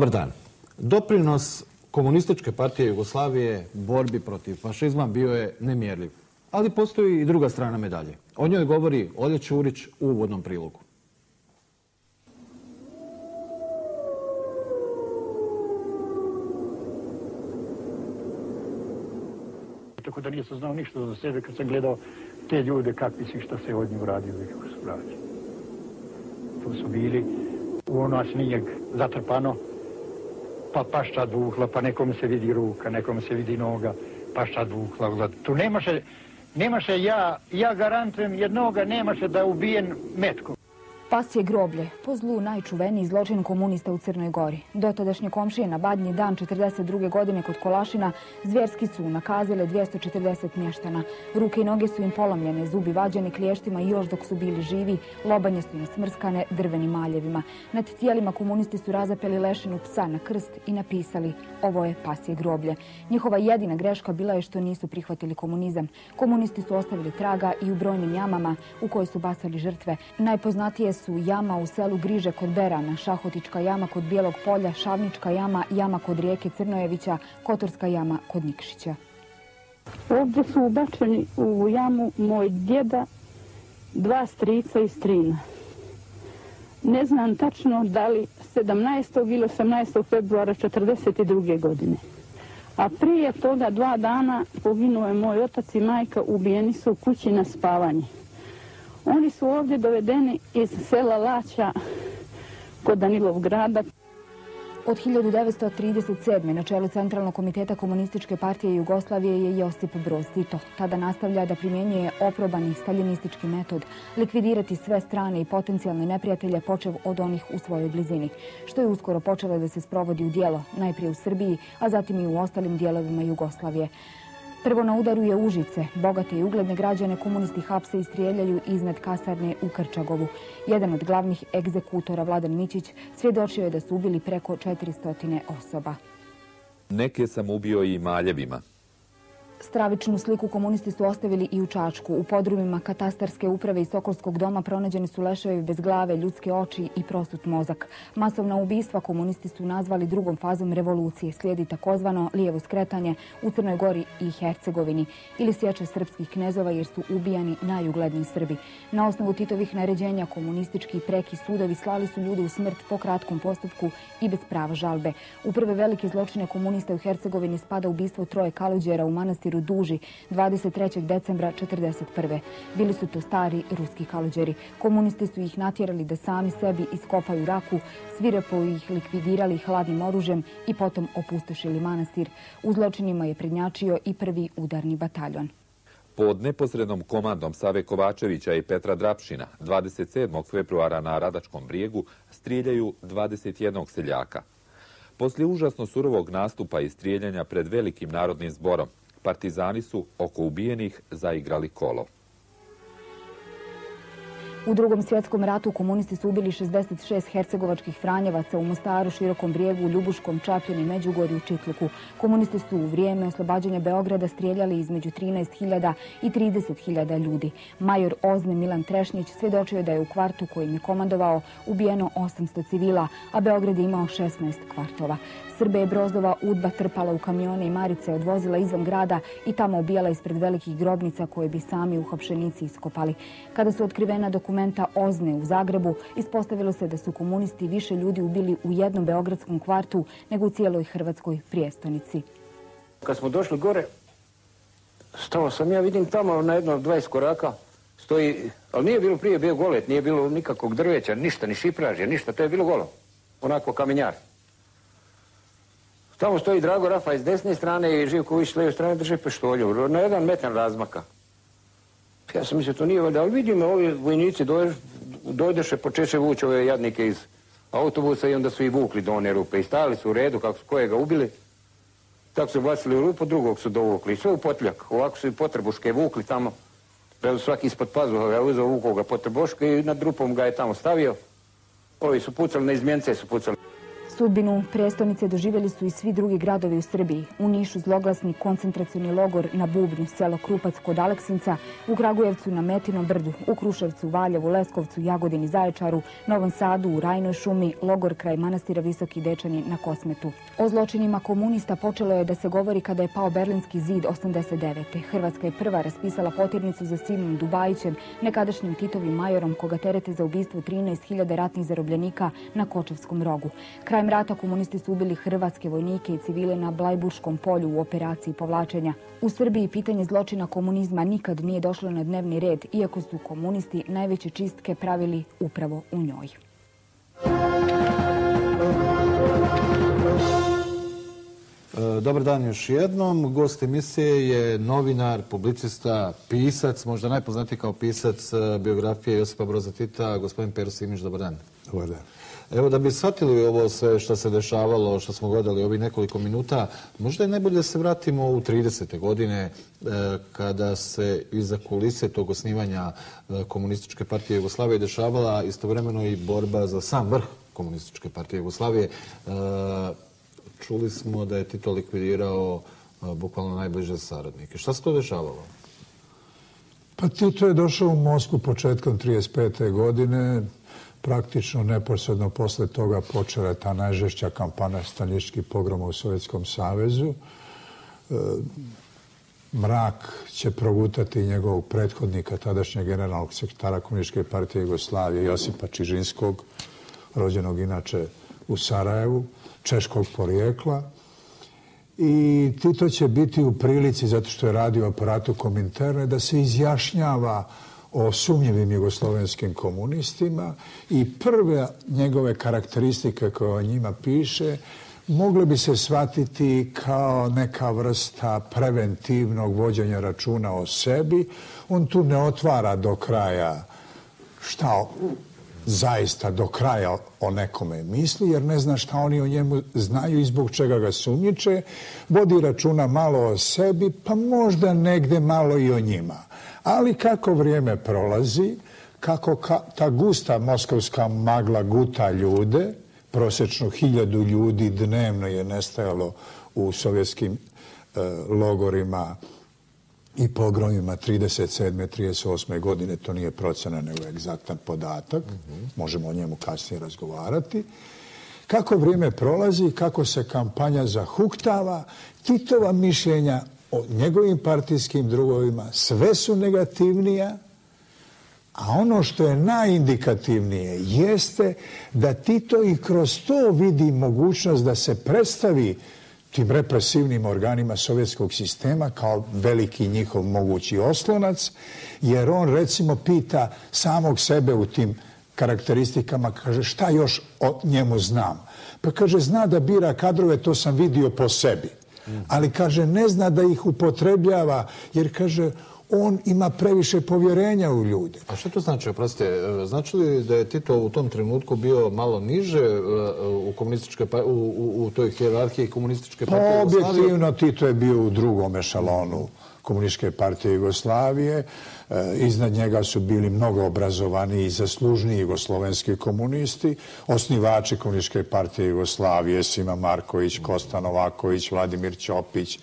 Dobar dan. Doprinos komunističke partije Jugoslavije borbi protiv fašizma bio je nemjerljiv. Ali postoji i druga strana medalje. O njoj govori Olje Čurić u uvodnom prilogu. Tako da nisam znao ništa za sebe kad sam gledao te ljude kakvi si šta se od njih uradio i kako su vraćali. To su bili u ono snijeg zatrpano, pa pašča dvuhla, pa nekom se vidi ruka, nekom se vidi noga, pašča dvuhla. Tu nemaše, nemaše ja, ja garantujem jednoga, nemaše da ubijen metkom. Pas je groblje, po zlu najčuveniji zločin komunista u Crnoj Gori. Dotadašnje komšije na badnji dan 42. godine kod Kolašina zvjerski su nakazile 240 mještana. Ruke i noge su im polomljene, zubi vađene kliještima i još dok su bili živi, lobanje su im smrskane drvenim maljevima. Nad tijelima komunisti su razapeli lešinu psa na krst i napisali ovo je pasje groblje. Njihova jedina greška bila je što nisu prihvatili komunizam. Komunisti su ostavili traga i u brojnim jamama u koje su basali žrtve. Najpoznatije su su jama u selu Griže kod Berana, Šahotička jama kod Bijelog polja, Šavnička jama, jama kod rijeke Crnojevića, Kotorska jama kod Nikšića. Ovdje su ubačeni u jamu moj djeda, dva strica i strina. Ne znam tačno da li 17. ili 18. februara 1942. godine. A prije toga dva dana poginuo je moj otac i majka, ubijeni su u kući na spavanje. Oni su ovdje dovedeni iz sela Laća kod Danilov grada. Od 1937. na čelu Centralnog komiteta Komunističke partije Jugoslavije je Josip Broz Tito. Tada nastavlja da primjenjuje oprobani staljinistički metod, likvidirati sve strane i potencijalne neprijatelje počev od onih u svojoj blizini, što je uskoro počelo da se sprovodi u dijelo, najprije u Srbiji, a zatim i u ostalim dijelovima Jugoslavije. Prvo na udaru je Užice. Bogate i ugledne građane komunisti hapse i strijeljaju iznad kasarne u Krčagovu. Jedan od glavnih egzekutora, Vladan Mićić, svjedočio je da su ubili preko 400 osoba. Neke sam ubio i maljevima. Stravičnu sliku komunisti su ostavili i u Čačku. U podrumima katastarske uprave i Sokolskog doma pronađeni su leševi bez glave, ljudske oči i prosut mozak. Masovna ubistva komunisti su nazvali drugom fazom revolucije. Slijedi takozvano lijevo skretanje u Crnoj Gori i Hercegovini ili sjeće srpskih knezova jer su ubijani najugledniji Srbi. Na osnovu Titovih naređenja komunistički i preki sudovi slali su ljude u smrt po kratkom postupku i bez prava žalbe. U prve velike zločine komunista u Hercegovini spada ubistvo troje kaluđera u manastiru manastiru Duži 23. decembra 1941. Bili su to stari ruski kaluđeri. Komunisti su ih natjerali da sami sebi iskopaju raku, svirepo ih likvidirali hladnim oružjem i potom opustošili manastir. U zločinima je prednjačio i prvi udarni bataljon. Pod neposrednom komandom Save Kovačevića i Petra Drapšina 27. februara na Radačkom brijegu strijeljaju 21 seljaka. Poslije užasno surovog nastupa i strijeljanja pred velikim narodnim zborom, partizani su oko ubijenih zaigrali kolo. U drugom svjetskom ratu komunisti su ubili 66 hercegovačkih franjevaca u Mostaru, Širokom brijegu, Ljubuškom, Čapljeni, Međugorju i Čitluku. Komunisti su u vrijeme oslobađanja Beograda strijeljali između 13.000 i 30.000 ljudi. Major Ozne Milan Trešnjić svjedočio da je u kvartu kojim je komandovao ubijeno 800 civila, a Beograd je imao 16 kvartova. Srbe je Brozova udba trpala u kamione i Marice odvozila izvan grada i tamo ubijala ispred velikih grobnica koje bi sami uhopšenici iskopali. Kada su otkrivena dokumenta Ozne u Zagrebu, ispostavilo se da su komunisti više ljudi ubili u jednom beogradskom kvartu nego u cijeloj hrvatskoj prijestonici. Kad smo došli gore, stao sam ja, vidim tamo na jedno 20 koraka, stoji, ali nije bilo prije, bio golet, nije bilo nikakvog drveća, ništa, ni šipražja, ništa, to je bilo golo, onako kamenjar. Tamo stoji Drago Rafa iz desne strane i Živković s lijeve strane drže peštolju, na jedan metar razmaka. Ja sam mislio, to nije valjda, ali vidim, ovi vojnici dojdeše, počeše vući ove jadnike iz autobusa i onda su i vukli do one rupe i stali su u redu kako su kojega ubili. Tako su bacili u rupu, drugog su dovukli. Sve u potljak. Ovako su i potrebuške vukli tamo. Predu svaki ispod pazuha ga uzao vukoga potrebuške i nad rupom ga je tamo stavio. Ovi su pucali, na izmjence su pucali. Sudbinu prestonice doživjeli su i svi drugi gradovi u Srbiji. U Nišu zloglasni koncentracioni logor na Bubnju, selo Krupac kod Aleksinca, u Kragujevcu na Metinom brdu, u Kruševcu, Valjevu, Leskovcu, Jagodini, Zaječaru, Novom Sadu, u Rajnoj šumi, logor kraj manastira Visoki Dečani na Kosmetu. O zločinima komunista počelo je da se govori kada je pao Berlinski zid 89. Hrvatska je prva raspisala potirnicu za Simom Dubajićem, nekadašnjim Titovim majorom koga terete za ubistvo 13.000 ratnih zarobljenika na Kočevskom rogu. Kraj rata komunisti su ubili hrvatske vojnike i civile na Blajburškom polju u operaciji povlačenja. U Srbiji pitanje zločina komunizma nikad nije došlo na dnevni red, iako su komunisti najveće čistke pravili upravo u njoj. E, dobar dan još jednom. Gost emisije je novinar, publicista, pisac, možda najpoznatiji kao pisac e, biografije Josipa Broza Tita, gospodin Pero Simić. Dobar dan. Dobar dan. Evo da bi shvatili ovo sve što se dešavalo, što smo gledali ovih nekoliko minuta, možda je najbolje da se vratimo u 30. godine e, kada se iza kulise tog osnivanja e, komunističke partije Jugoslavije dešavala istovremeno i borba za sam vrh komunističke partije Jugoslavije e, čuli smo da je Tito likvidirao bukvalno najbliže saradnike. Šta se to dešavalo? Pa Tito je došao u Moskvu početkom 35. godine. Praktično neposredno posle toga počela je ta najžešća kampana staničkih pogroma u Sovjetskom savezu. E, mrak će progutati njegovog prethodnika, tadašnjeg generalnog sekretara Komunističke partije Jugoslavije, Josipa Čižinskog, rođenog inače u Sarajevu češkog porijekla. I Tito će biti u prilici, zato što je radio aparatu Kominterne, da se izjašnjava o sumnjivim jugoslovenskim komunistima i prve njegove karakteristike koje o njima piše mogle bi se shvatiti kao neka vrsta preventivnog vođenja računa o sebi. On tu ne otvara do kraja šta zaista do kraja o nekome misli, jer ne zna šta oni o njemu znaju i zbog čega ga sumnjiče, vodi računa malo o sebi, pa možda negde malo i o njima. Ali kako vrijeme prolazi, kako ka, ta gusta moskovska magla guta ljude, prosječno hiljadu ljudi dnevno je nestajalo u sovjetskim e, logorima i pogromima 37. 38. godine, to nije procena nego egzaktan podatak, možemo o njemu kasnije razgovarati. Kako vrijeme prolazi, kako se kampanja zahuktava, Titova mišljenja o njegovim partijskim drugovima sve su negativnija, a ono što je najindikativnije jeste da Tito i kroz to vidi mogućnost da se predstavi tim represivnim organima sovjetskog sistema kao veliki njihov mogući oslonac, jer on recimo pita samog sebe u tim karakteristikama, kaže šta još o njemu znam. Pa kaže zna da bira kadrove, to sam vidio po sebi. Ali kaže ne zna da ih upotrebljava, jer kaže on ima previše povjerenja u ljude. A što to znači, oprostite, e, znači li da je Tito u tom trenutku bio malo niže e, u, komunističke, pa, u, u, u toj hierarhiji komunističke partije pa, Objektivno, Tito je bio u drugom ešalonu komunističke partije Jugoslavije. E, E, iznad njega su bili mnogo obrazovani i zaslužni jugoslovenski komunisti, osnivači komunističke partije Jugoslavije, Sima Marković, Kosta Novaković, Vladimir Ćopić, e,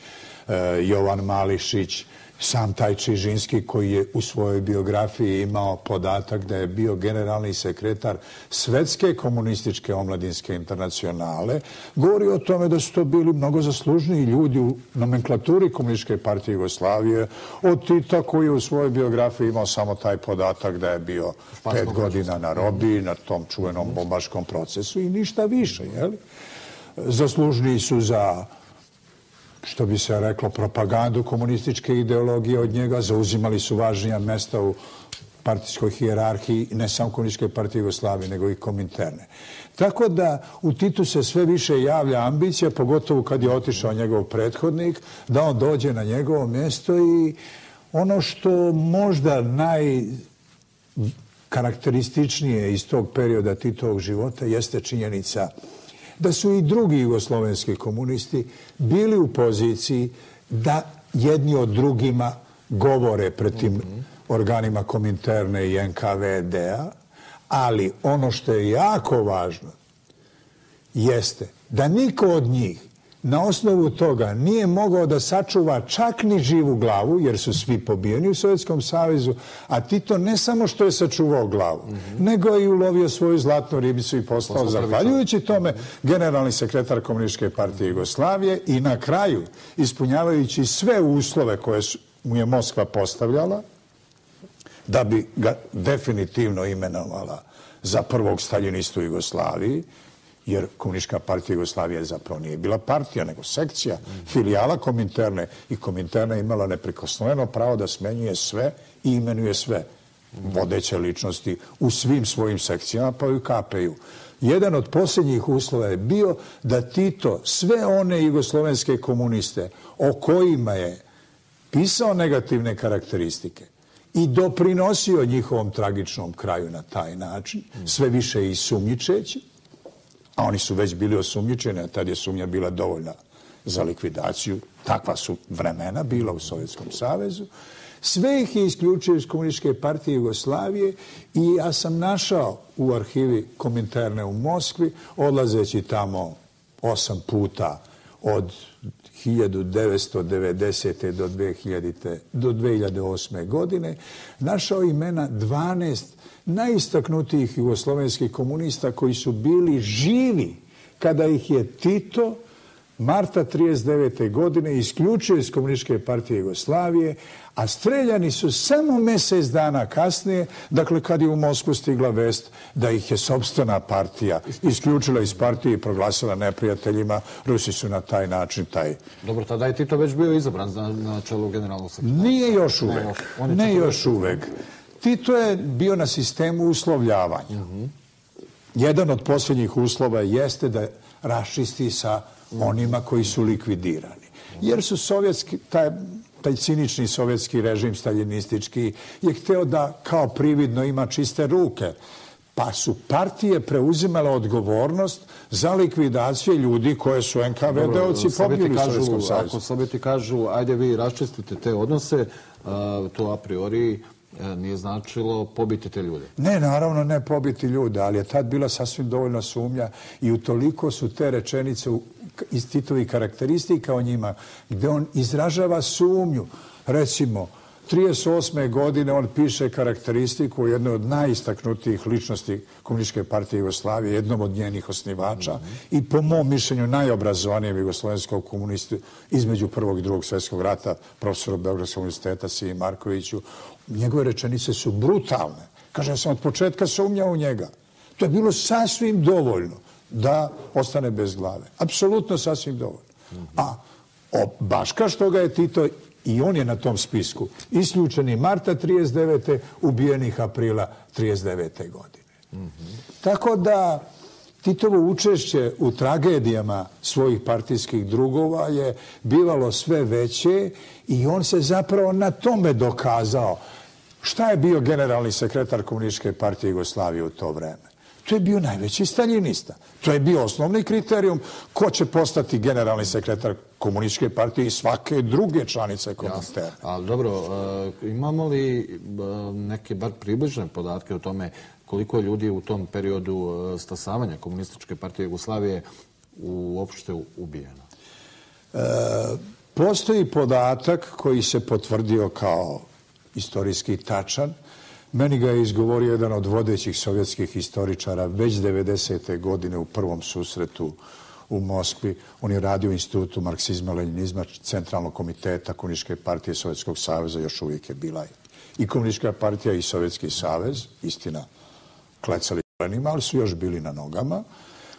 Jovan Mališić, sam taj Čižinski koji je u svojoj biografiji imao podatak da je bio generalni sekretar Svetske komunističke omladinske internacionale, govori o tome da su to bili mnogo zaslužniji ljudi u nomenklaturi Komunističke partije Jugoslavije od Tita koji je u svojoj biografiji imao samo taj podatak da je bio pet godina na robi na tom čuvenom bombaškom procesu i ništa više. Jeli? Zaslužniji su za što bi se reklo, propagandu komunističke ideologije od njega, zauzimali su važnija mesta u partijskoj hijerarhiji, ne samo komunističke partije Jugoslavije, nego i kominterne. Tako da u Titu se sve više javlja ambicija, pogotovo kad je otišao njegov prethodnik, da on dođe na njegovo mjesto i ono što možda najkarakterističnije iz tog perioda Titovog života jeste činjenica da da su i drugi jugoslovenski komunisti bili u poziciji da jedni od drugima govore pred tim organima Kominterne i NKVD-a, ali ono što je jako važno jeste da niko od njih na osnovu toga nije mogao da sačuva čak ni živu glavu, jer su svi pobijeni u Sovjetskom savezu, a Tito ne samo što je sačuvao glavu, mm -hmm. nego je i ulovio svoju zlatnu ribicu i postao, postao zahvaljujući tome, generalni sekretar Komunističke partije Jugoslavije i na kraju, ispunjavajući sve uslove koje su, mu je Moskva postavljala, da bi ga definitivno imenovala za prvog staljinistu Jugoslaviji, jer Komunistička partija Jugoslavije zapravo nije bila partija, nego sekcija, filijala Kominterne i Kominterna imala neprikosnoveno pravo da smenjuje sve i imenuje sve vodeće ličnosti u svim svojim sekcijama, pa i u KPU. Jedan od posljednjih uslova je bio da Tito sve one jugoslovenske komuniste o kojima je pisao negativne karakteristike i doprinosio njihovom tragičnom kraju na taj način, sve više i sumnjičeći, a oni su već bili osumnjičeni, a tad je sumnja bila dovoljna za likvidaciju. Takva su vremena bila u Sovjetskom savezu. Sve ih je isključio iz Komunističke partije Jugoslavije i ja sam našao u arhivi Kominterne u Moskvi, odlazeći tamo osam puta od 1990. do, 2000, do 2008. godine, našao imena 12 najistaknutijih jugoslovenskih komunista koji su bili živi kada ih je Tito marta 39. godine isključio iz Komunističke partije Jugoslavije, a streljani su samo mjesec dana kasnije, dakle kad je u Moskvu stigla vest da ih je sobstvena partija isključila iz partije i proglasila neprijateljima, Rusi su na taj način taj... Dobro, tada je Tito već bio izabran na, na čelu generalnog sekretara. Nije još uvek. Ne, ne još uvek. Tito je bio na sistemu uslovljavanja. Jedan od posljednjih uslova jeste da rašisti sa onima koji su likvidirani. Jer su sovjetski, taj, taj cinični sovjetski režim staljinistički je hteo da kao prividno ima čiste ruke. Pa su partije preuzimale odgovornost za likvidacije ljudi koje su NKVD-ovci pobili u Sovjetskom savezu. Ako Sovjeti kažu, ajde vi raščistite te odnose, to a priori E, nije značilo pobiti te ljude. Ne, naravno ne pobiti ljude, ali je tad bila sasvim dovoljna sumnja i utoliko su te rečenice iz Titovi karakteristika o njima, gde on izražava sumnju. Recimo, 38. godine on piše karakteristiku o jednoj od najistaknutijih ličnosti Komunističke partije Jugoslavije, jednom od njenih osnivača mm -hmm. i po mom mišljenju najobrazovanijem jugoslovenskog komunistu između prvog i drugog svjetskog rata, profesoru Beogradskog universiteta Siji Markoviću njegove rečenice su brutalne. Kaže, ja sam od početka sumnjao u njega. To je bilo sasvim dovoljno da ostane bez glave. Apsolutno sasvim dovoljno. A o, baš kao što ga je Tito, i on je na tom spisku, isključeni marta 39. ubijenih aprila 39. godine. Mm -hmm. Tako da Titovo učešće u tragedijama svojih partijskih drugova je bivalo sve veće i on se zapravo na tome dokazao. Šta je bio generalni sekretar Komunističke partije Jugoslavije u to vreme? To je bio najveći staljinista. To je bio osnovni kriterijum ko će postati generalni sekretar Komunističke partije i svake druge članice komunistera. Ali dobro, e, imamo li e, neke bar približne podatke o tome koliko je ljudi u tom periodu e, stasavanja Komunističke partije Jugoslavije uopšte ubijeno? E, postoji podatak koji se potvrdio kao istorijski tačan. Meni ga je izgovorio jedan od vodećih sovjetskih historičara već 90. godine u prvom susretu u Moskvi. On je radio u institutu marksizma, leninizma, centralnog komiteta Komunističke partije Sovjetskog saveza, još uvijek je bila i Komunistička partija i Sovjetski savez, istina, klecali kolenima, ali su još bili na nogama.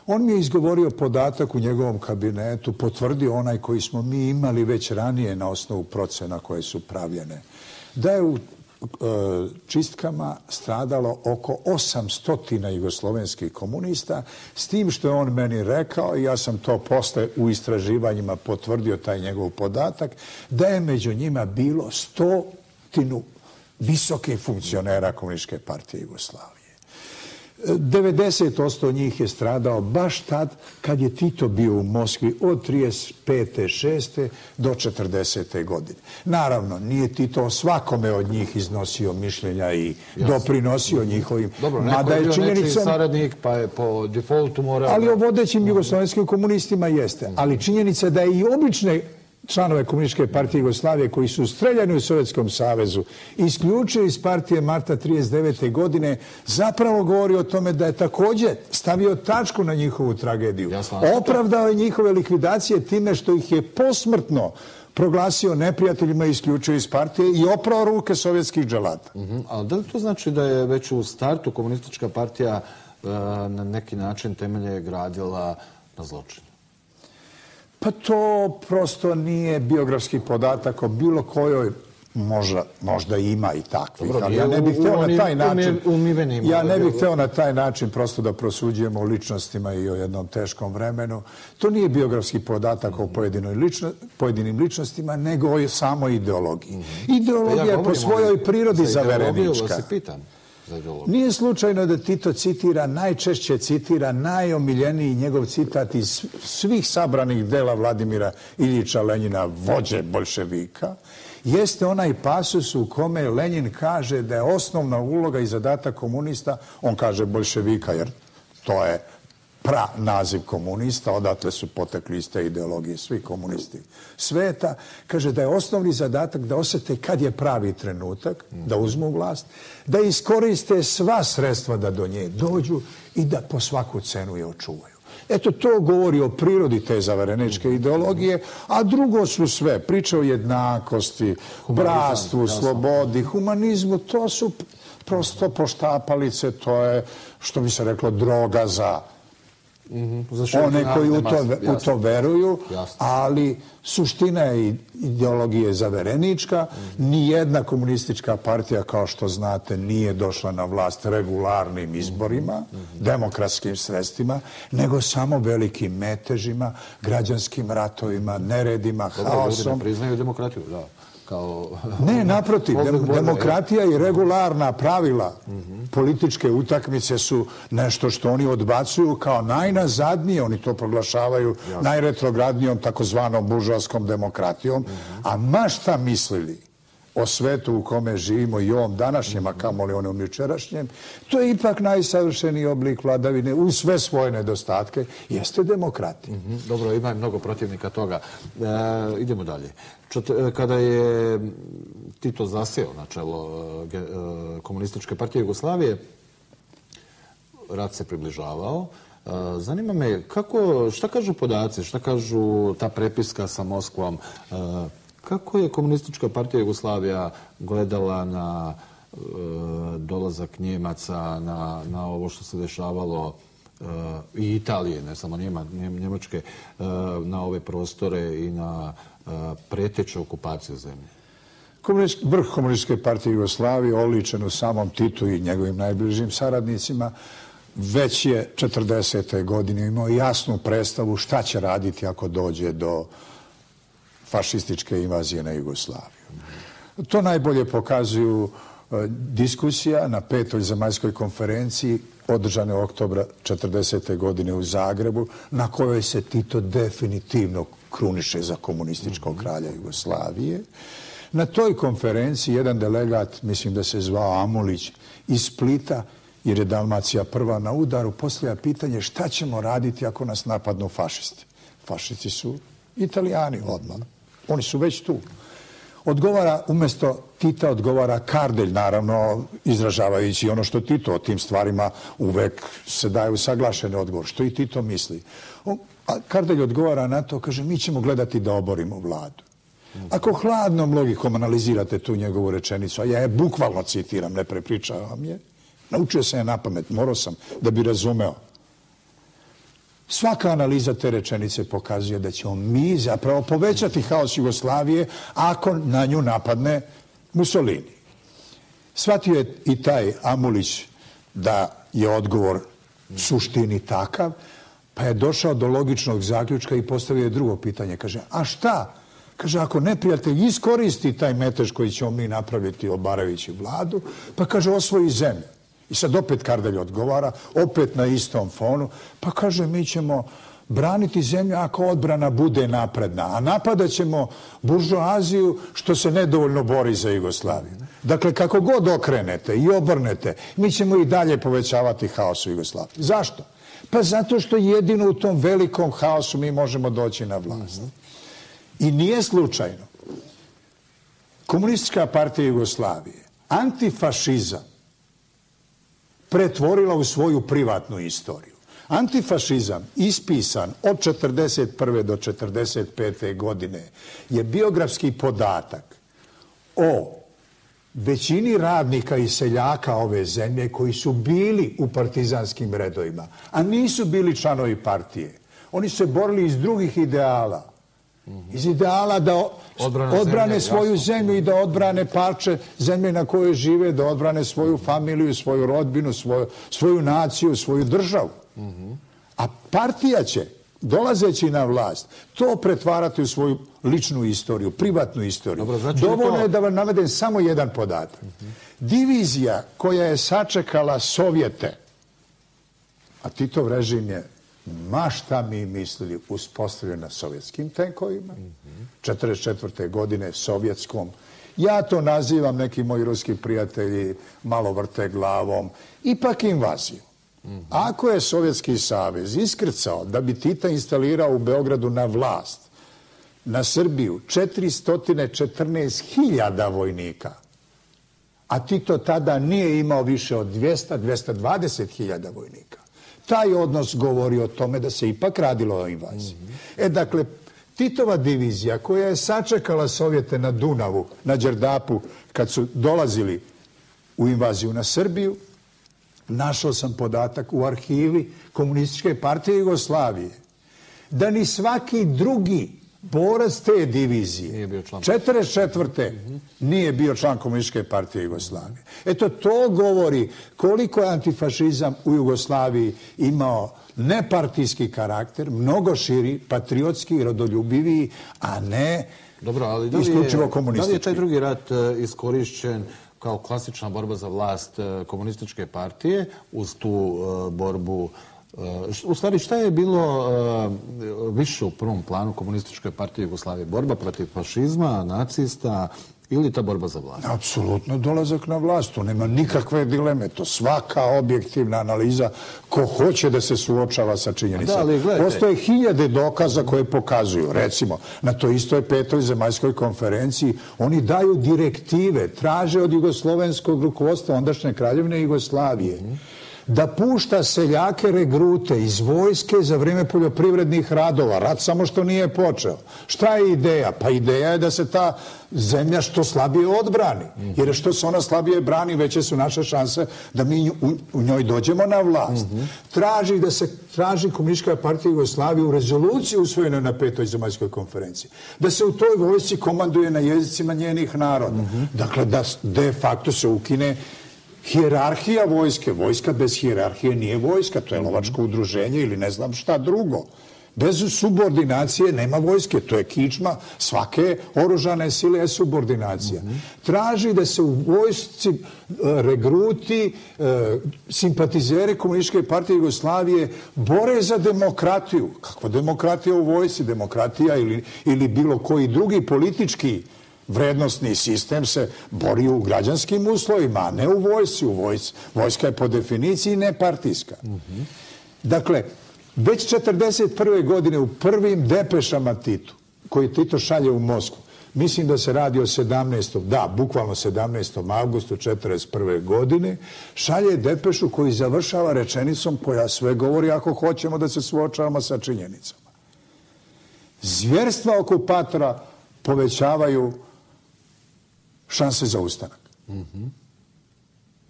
On mi je izgovorio podatak u njegovom kabinetu, potvrdio onaj koji smo mi imali već ranije na osnovu procena koje su pravljene da je u E, čistkama stradalo oko 800 jugoslovenskih komunista, s tim što je on meni rekao, i ja sam to posle u istraživanjima potvrdio taj njegov podatak, da je među njima bilo stotinu visokih funkcionera Komunističke partije Jugoslavije. 90% njih je stradao baš tad kad je Tito bio u Moskvi od 35. 6. do 40. godine. Naravno, nije Tito svakome od njih iznosio mišljenja i doprinosio njihovim. Dobro, neko je bio nečiji saradnik, pa je po defaultu morao... Ali o vodećim jugoslovenskim komunistima jeste. Ali činjenica da je i obične članove Komunističke partije Jugoslavije koji su streljani u Sovjetskom savezu isključili iz partije Marta 39. godine zapravo govori o tome da je također stavio tačku na njihovu tragediju. Opravdao je njihove likvidacije time što ih je posmrtno proglasio neprijateljima i isključio iz partije i oprao ruke sovjetskih dželata. Mhm, a da li to znači da je već u startu komunistička partija e, na neki način temelje gradila na zločinu? Pa to prosto nije biografski podatak o bilo kojoj možda, možda ima i takvih, ali ja ne bih hteo na taj način ja ne bih hteo na taj način prosto da prosuđujemo o ličnostima i o jednom teškom vremenu. To nije biografski podatak o pojedinoj lično, pojedinim ličnostima, nego o samoj ideologiji. Mhm. Ideologija pa je po svojoj prirodi zaverenička. Se pitam. Nije slučajno da Tito citira, najčešće citira najomiljeniji njegov citat iz svih sabranih dela Vladimira Iljiča Lenjina, vođe bolševika, jeste onaj pasus u kome Lenjin kaže da je osnovna uloga i zadatak komunista, on kaže bolševika jer to je pra naziv komunista, odatle su potekli iz te ideologije svi komunisti sveta, kaže da je osnovni zadatak da osete kad je pravi trenutak, da uzmu vlast, da iskoriste sva sredstva da do nje dođu i da po svaku cenu je očuvaju. Eto, to govori o prirodi te zavareničke ideologije, a drugo su sve. Priče o jednakosti, bratstvu, slobodi, humanizmu, to su prosto poštapalice, to je, što bi se reklo, droga za Mhm. one koji u to, u to veruju, ali suština je ideologije zaverenička. Mhm. Nijedna komunistička partija, kao što znate, nije došla na vlast regularnim izborima, mhm. demokratskim sredstvima, nego samo velikim metežima, građanskim ratovima, neredima, haosom. Dobro, ljudi ne priznaju demokratiju, da kao... Ne, naprotiv, demokratija i regularna pravila političke utakmice su nešto što oni odbacuju kao najnazadnije, oni to proglašavaju najretrogradnijom takozvanom buržovskom demokratijom, a ma šta mislili o svetu u kome živimo i ovom današnjem, a kamo li onom jučerašnjem, to je ipak najsavršeniji oblik vladavine u sve svoje nedostatke, jeste demokratija. Mhm, dobro, ima mnogo protivnika toga. E, idemo dalje. E, kada je Tito zaseo na čelo e, e, komunističke partije Jugoslavije, rat se približavao. E, zanima me, kako, šta kažu podaci, šta kažu ta prepiska sa Moskvom? Kako je komunistička partija Jugoslavija gledala na e, dolazak Njemaca, na, na ovo što se dešavalo e, i Italije, ne samo Njema, Njemačke, e, na ove prostore i na e, preteče okupacije zemlje? Komunistički, vrh komunističke partije Jugoslavije, oličen u samom Titu i njegovim najbližim saradnicima, već je 40. godine imao jasnu predstavu šta će raditi ako dođe do fašističke invazije na Jugoslaviju. To najbolje pokazuju e, diskusija na petoj zemaljskoj konferenciji održane u oktobra 40. godine u Zagrebu, na kojoj se Tito definitivno kruniše za komunističkog kralja Jugoslavije. Na toj konferenciji jedan delegat, mislim da se zvao Amulić, iz Splita, jer je Dalmacija prva na udaru, postavlja pitanje šta ćemo raditi ako nas napadnu fašisti. Fašisti su italijani odmah. Oni su već tu. Odgovara, umjesto Tita odgovara Kardelj, naravno, izražavajući ono što Tito o tim stvarima uvek se daje usaglašene odgovor. Što i Tito misli. A Kardelj odgovara na to, kaže, mi ćemo gledati da oborimo vladu. Ako hladnom logikom analizirate tu njegovu rečenicu, a ja je bukvalno citiram, ne prepričavam je, naučio sam je na pamet, morao sam da bi razumeo Svaka analiza te rečenice pokazuje da ćemo mi zapravo povećati haos Jugoslavije ako na nju napadne Mussolini. Svatio je i taj Amulić da je odgovor suštini takav, pa je došao do logičnog zaključka i postavio je drugo pitanje. Kaže, a šta? Kaže, ako neprijatelj iskoristi taj metež koji ćemo mi napraviti Obaravići vladu, pa kaže, osvoji zemlju. I sad opet Kardelj odgovara, opet na istom fonu, pa kaže mi ćemo braniti zemlju ako odbrana bude napredna, a napadat ćemo buržoaziju što se nedovoljno bori za Jugoslaviju. Dakle, kako god okrenete i obrnete, mi ćemo i dalje povećavati haos u Jugoslaviji. Zašto? Pa zato što jedino u tom velikom haosu mi možemo doći na vlast. I nije slučajno. Komunistička partija Jugoslavije antifašizam pretvorila u svoju privatnu istoriju. Antifašizam, ispisan od 1941. do 1945. godine, je biografski podatak o većini radnika i seljaka ove zemlje koji su bili u partizanskim redovima, a nisu bili članovi partije. Oni se borili iz drugih ideala. Iz ideala da odbrane, odbrane svoju jasno. zemlju i da odbrane parče zemlje na kojoj žive, da odbrane svoju familiju, svoju rodbinu, svoju, svoju naciju, svoju državu. A partija će, dolazeći na vlast, to pretvarati u svoju ličnu istoriju, privatnu istoriju. Dobro, znači Dovoljno to... je da vam navedem samo jedan podatak. Divizija koja je sačekala Sovjete, a Titov režim je ma šta mi mislili uspostavljena sovjetskim tenkovima, 44. godine sovjetskom, ja to nazivam neki moji ruski prijatelji malo vrte glavom, ipak invaziju. Ako je Sovjetski savez iskrcao da bi Tita instalirao u Beogradu na vlast, na Srbiju 414.000 vojnika, a Tito tada nije imao više od 200-220.000 vojnika. Taj odnos govori o tome da se ipak radilo o invaziji. E, dakle, Titova divizija koja je sačekala Sovjete na Dunavu, na Đerdapu, kad su dolazili u invaziju na Srbiju, našao sam podatak u arhivi Komunističke partije Jugoslavije, da ni svaki drugi borac te divizije, 44. nije bio član Komunističke partije Jugoslavije. Eto, to govori koliko je antifašizam u Jugoslaviji imao nepartijski karakter, mnogo širi, patriotski rodoljubiviji, a ne Dobro, ali da li isključivo komunistički. Da li je taj drugi rat e, iskorišćen kao klasična borba za vlast e, komunističke partije uz tu e, borbu U stvari, šta je bilo više u prvom planu komunističke partije Jugoslavije? Borba protiv fašizma, nacista ili ta borba za vlast? Apsolutno dolazak na vlast. To nema nikakve dileme. To svaka objektivna analiza ko hoće da se suočava sa činjenicama. Postoje hiljade dokaza koje pokazuju. Recimo, na to istoj petoj zemaljskoj konferenciji oni daju direktive, traže od jugoslovenskog rukovodstva ondašnje kraljevine Jugoslavije da pušta seljake regrute iz vojske za vrijeme poljoprivrednih radova. Rat samo što nije počeo. Šta je ideja? Pa ideja je da se ta zemlja što slabije odbrani. Jer što se ona slabije brani, veće su naše šanse da mi u njoj dođemo na vlast. Traži da se traži Komunistička partija Jugoslavije u rezoluciji usvojenoj na petoj zemaljskoj konferenciji. Da se u toj vojsci komanduje na jezicima njenih naroda. Dakle, da de facto se ukine Hijerarhija vojske, vojska bez hijerarhije nije vojska, to je lovačko udruženje ili ne znam šta drugo. Bez subordinacije nema vojske, to je kičma svake oružane sile je subordinacija. Traži da se u vojsci e, regruti e, simpatizere Komunističke partije Jugoslavije bore za demokratiju. Kakva demokratija u vojsci? Demokratija ili, ili bilo koji drugi politički vrednostni sistem se bori u građanskim uslovima, a ne u vojsi. U vojs, Vojska je po definiciji nepartijska. Dakle, već 1941. godine u prvim depešama Titu, koji Tito šalje u Moskvu, mislim da se radi o 17. da, bukvalno 17. augustu 1941. godine, šalje depešu koji završava rečenicom koja sve govori ako hoćemo da se suočavamo sa činjenicama. Zvjerstva okupatora povećavaju šanse za ustanak.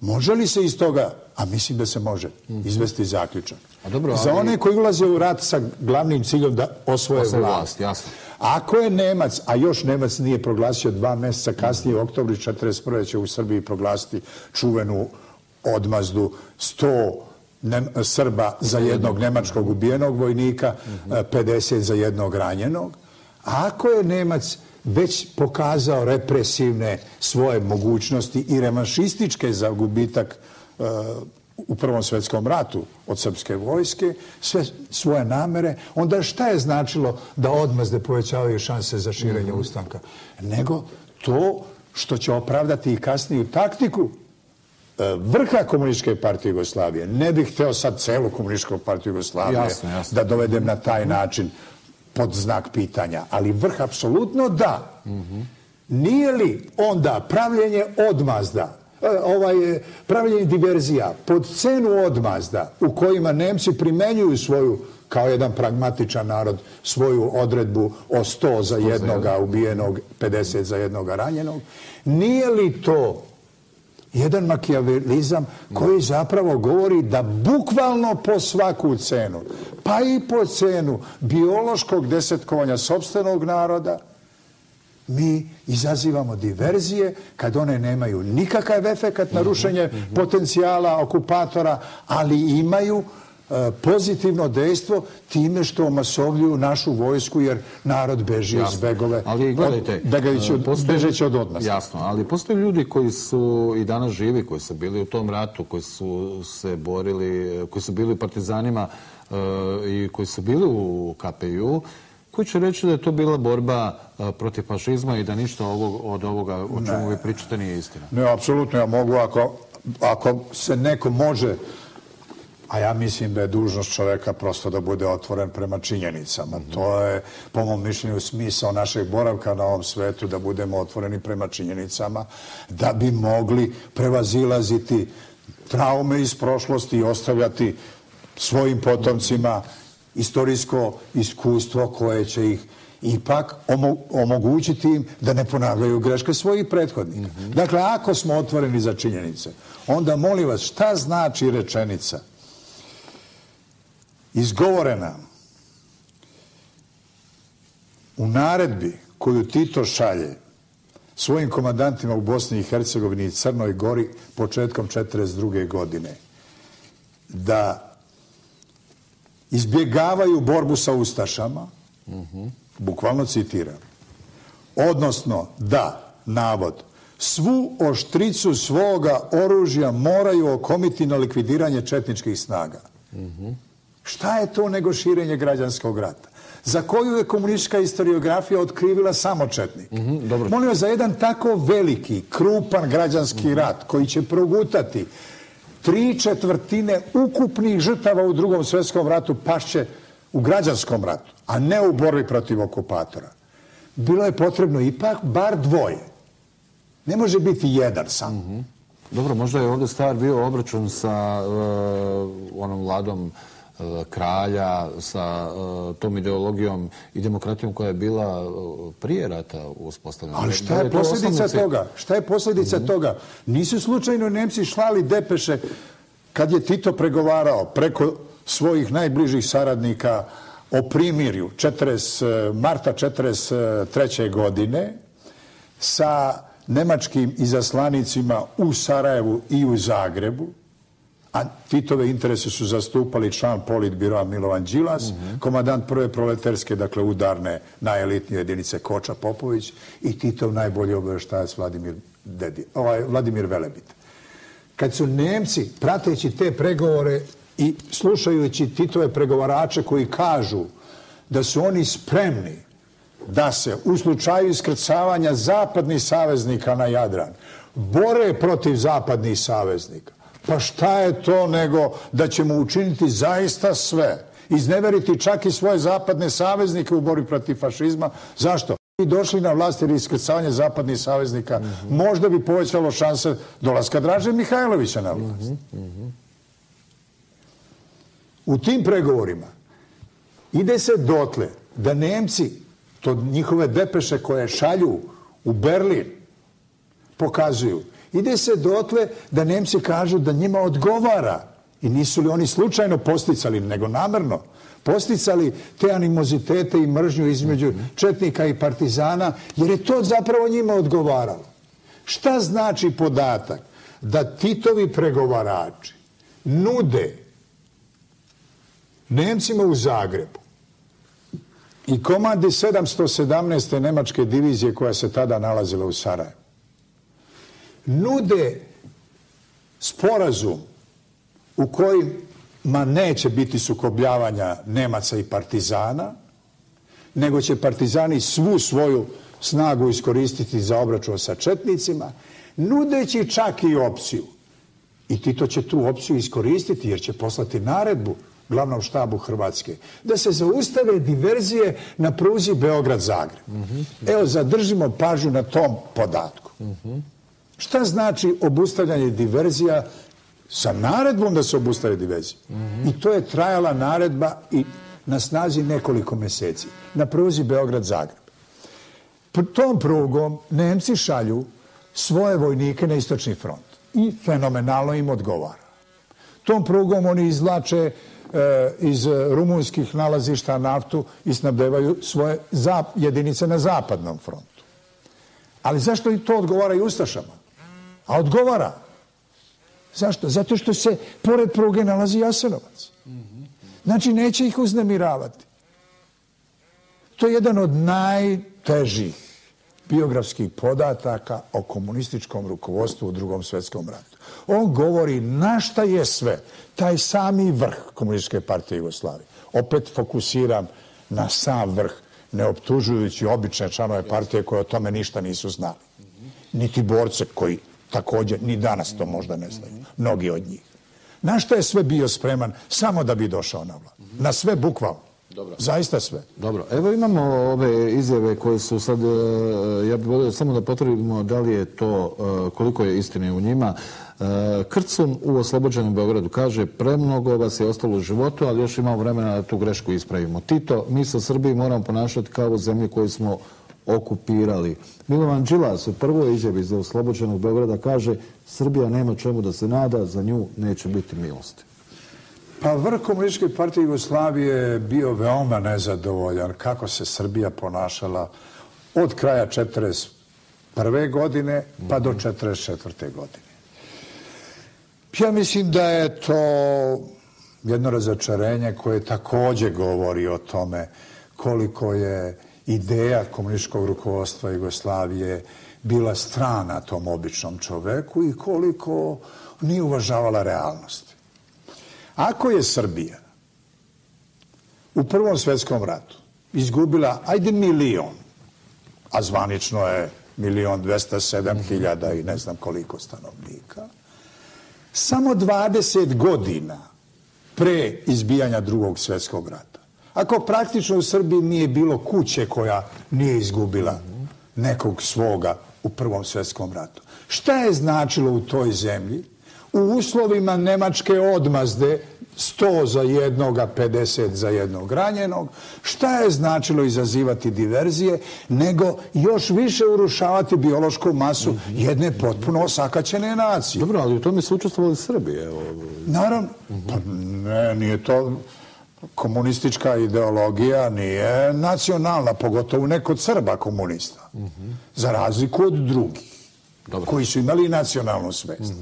Može li se iz toga, a mislim da se može, izvesti zaključak? A dobro, Za one koji ulaze u rat sa glavnim ciljom da osvoje vlast. vlast jasno. Ako je Nemac, a još Nemac nije proglasio dva mjeseca kasnije, u oktobri 1941. će u Srbiji proglasiti čuvenu odmazdu 100 Srba za jednog nemačkog ubijenog vojnika, 50 za jednog ranjenog. A ako je Nemac već pokazao represivne svoje mogućnosti i revanšističke za gubitak u Prvom svjetskom ratu od srpske vojske, sve svoje namere, onda šta je značilo da odmazde povećavaju šanse za širenje mhm. ustanka? Nego to što će opravdati i kasniju taktiku e, vrha komunističke partije Jugoslavije. Ne bih hteo sad celu komunističku partiju Jugoslavije da dovedem na taj način pod znak pitanja. Ali vrh apsolutno da. Mm -hmm. Nije li onda pravljenje odmazda E, ovaj, e, pravljenje diverzija pod cenu odmazda u kojima Nemci primenjuju svoju kao jedan pragmatičan narod svoju odredbu o 100 za jednoga ubijenog, 50 za jednoga ranjenog. Nije li to jedan makijavelizam koji zapravo govori da bukvalno po svaku cenu, pa i po cenu biološkog desetkovanja sobstvenog naroda, mi izazivamo diverzije kad one nemaju nikakav efekat na rušenje potencijala okupatora, ali imaju pozitivno dejstvo time što omasovljuju našu vojsku jer narod beži iz begove. Ali gledajte, od, bežeći od odnosa. Jasno, ali postoje ljudi koji su i danas živi, koji su bili u tom ratu, koji su se borili, koji su bili partizanima e, i koji su bili u KPU, koji će reći da je to bila borba protiv fašizma i da ništa ovog, od ovoga o čemu vi pričate nije istina. Ne, apsolutno ja mogu ako, ako se neko može a ja mislim da je dužnost čoveka prosto da bude otvoren prema činjenicama. Mm To je, po mom mišljenju, smisao našeg boravka na ovom svetu, da budemo otvoreni prema činjenicama, da bi mogli prevazilaziti traume iz prošlosti i ostavljati svojim potomcima istorijsko iskustvo koje će ih ipak omogućiti im da ne ponavljaju greške svojih prethodnika. Mhm. Dakle, ako smo otvoreni za činjenice, onda molim vas, šta znači rečenica izgovorena u naredbi koju Tito šalje svojim komandantima u Bosni i Hercegovini i Crnoj Gori početkom 1942. godine, da izbjegavaju borbu sa Ustašama, bukvalno citiram, odnosno da, navod, svu oštricu svoga oružja moraju okomiti na likvidiranje četničkih snaga. Šta je to nego širenje građanskog rata? Za koju je komunistička historiografija otkrivila samo četnik? Mm Molim za jedan tako veliki, krupan građanski rat koji će progutati tri četvrtine ukupnih žrtava u drugom svjetskom ratu pašće u građanskom ratu, a ne u borbi protiv okupatora. Bilo je potrebno ipak bar dvoje. Ne može biti jedan sam. Mm Dobro, možda je ovdje stvar bio obračun sa uh, onom vladom E, kralja sa e, tom ideologijom i demokratijom koja je bila e, prije rata uspostavljena. Ali šta je posljedica toga? Šta je posljedica mhm. toga? Nisu slučajno Nemci šlali depeše kad je Tito pregovarao preko svojih najbližih saradnika o primirju 40, marta 1943. godine sa nemačkim izaslanicima u Sarajevu i u Zagrebu, a Titove interese su zastupali član politbiroa Milovan Đilas, komadant prve proletarske, dakle udarne, najelitnije jedinice Koča Popović i Titov najbolji obještajac Vladimir, Dedi, ovaj, Vladimir Velebit. Kad su Nemci, prateći te pregovore i slušajući Titove pregovarače koji kažu da su oni spremni da se u slučaju iskrcavanja zapadnih saveznika na Jadran bore protiv zapadnih saveznika, Pa šta je to nego da ćemo učiniti zaista sve, izneveriti čak i svoje zapadne saveznike u borbi protiv fašizma. Zašto? I došli na vlast jer iskrcavanje zapadnih saveznika možda bi povećalo šanse dolaska Draže Mihajlovića na vlast. U tim pregovorima ide se dotle da Nemci, to njihove depeše koje šalju u Berlin, pokazuju Ide se dotle da Nemci kažu da njima odgovara i nisu li oni slučajno posticali, nego namerno, posticali te animozitete i mržnju između Četnika i Partizana, jer je to zapravo njima odgovaralo. Šta znači podatak da Titovi pregovarači nude Nemcima u Zagrebu i komandi 717. nemačke divizije koja se tada nalazila u Sarajevu nude sporazum u kojima neće biti sukobljavanja Nemaca i Partizana, nego će Partizani svu svoju snagu iskoristiti za obračun sa Četnicima, nudeći čak i opciju. I Tito će tu opciju iskoristiti jer će poslati naredbu glavnom štabu Hrvatske, da se zaustave diverzije na pruzi Beograd-Zagreb. Evo, zadržimo pažu na tom podatku. Šta znači obustavljanje diverzija sa naredbom da se obustave diverzije? I to je trajala naredba i na snazi nekoliko meseci. Na pruzi Beograd-Zagreb. Tom prugom Nemci šalju svoje vojnike na istočni front. I fenomenalno im odgovara. Tom prugom oni izlače E, iz rumunskih nalazišta naftu i snabdevaju svoje jedinice na zapadnom frontu. Ali zašto i to odgovara i Ustašama? A odgovara. Zašto? Zato što se pored pruge nalazi Jasenovac. Znači, neće ih uznemiravati. To je jedan od najtežih biografskih podataka o komunističkom rukovodstvu u drugom svjetskom ratu. On govori na šta je sve taj sami vrh komunističke partije Jugoslavije. Opet fokusiram na sam vrh, ne optužujući obične članove partije koje o tome ništa nisu znali. Niti borce koji također ni danas to možda ne znaju. Mnogi od njih. Na šta je sve bio spreman samo da bi došao na vlad? Na sve bukvalno. Dobro. Zaista sve. Dobro. Evo imamo ove izjave koje su sad, e, ja bih volio samo da potvrdimo da li je to, e, koliko je istine u njima. E, Krcun u oslobođenom Beogradu kaže premnogo vas je ostalo u životu, ali još imamo vremena da tu grešku ispravimo. Tito, mi sa Srbiji moramo ponašati kao u zemlji koju smo okupirali. Milovan Đilas u prvoj izjavi za oslobođenog Beograda kaže Srbija nema čemu da se nada, za nju neće biti milosti. Pa vrh komunističke partije Jugoslavije je bio veoma nezadovoljan kako se Srbija ponašala od kraja 1941. godine pa do 1944. godine. Ja mislim da je to jedno razočarenje koje također govori o tome koliko je ideja komunističkog rukovodstva Jugoslavije bila strana tom običnom čoveku i koliko nije uvažavala realnost. Ako je Srbija u Prvom svjetskom ratu izgubila, ajde milion, a zvanično je milion dvesta sedam hiljada i ne znam koliko stanovnika, samo 20 godina pre izbijanja drugog svjetskog rata. Ako praktično u Srbiji nije bilo kuće koja nije izgubila nekog svoga u Prvom svjetskom ratu. Šta je značilo u toj zemlji? u uslovima nemačke odmazde 100 za jednoga, 50 za jednog ranjenog, šta je značilo izazivati diverzije, nego još više urušavati biološku masu jedne potpuno osakaćene nacije. Dobro, ali u tome su učestvovali Srbije. Naravno, pa ne, nije to komunistička ideologija, nije nacionalna, pogotovo neko od Srba komunista, za razliku od drugih. koji su imali nacionalnu svest.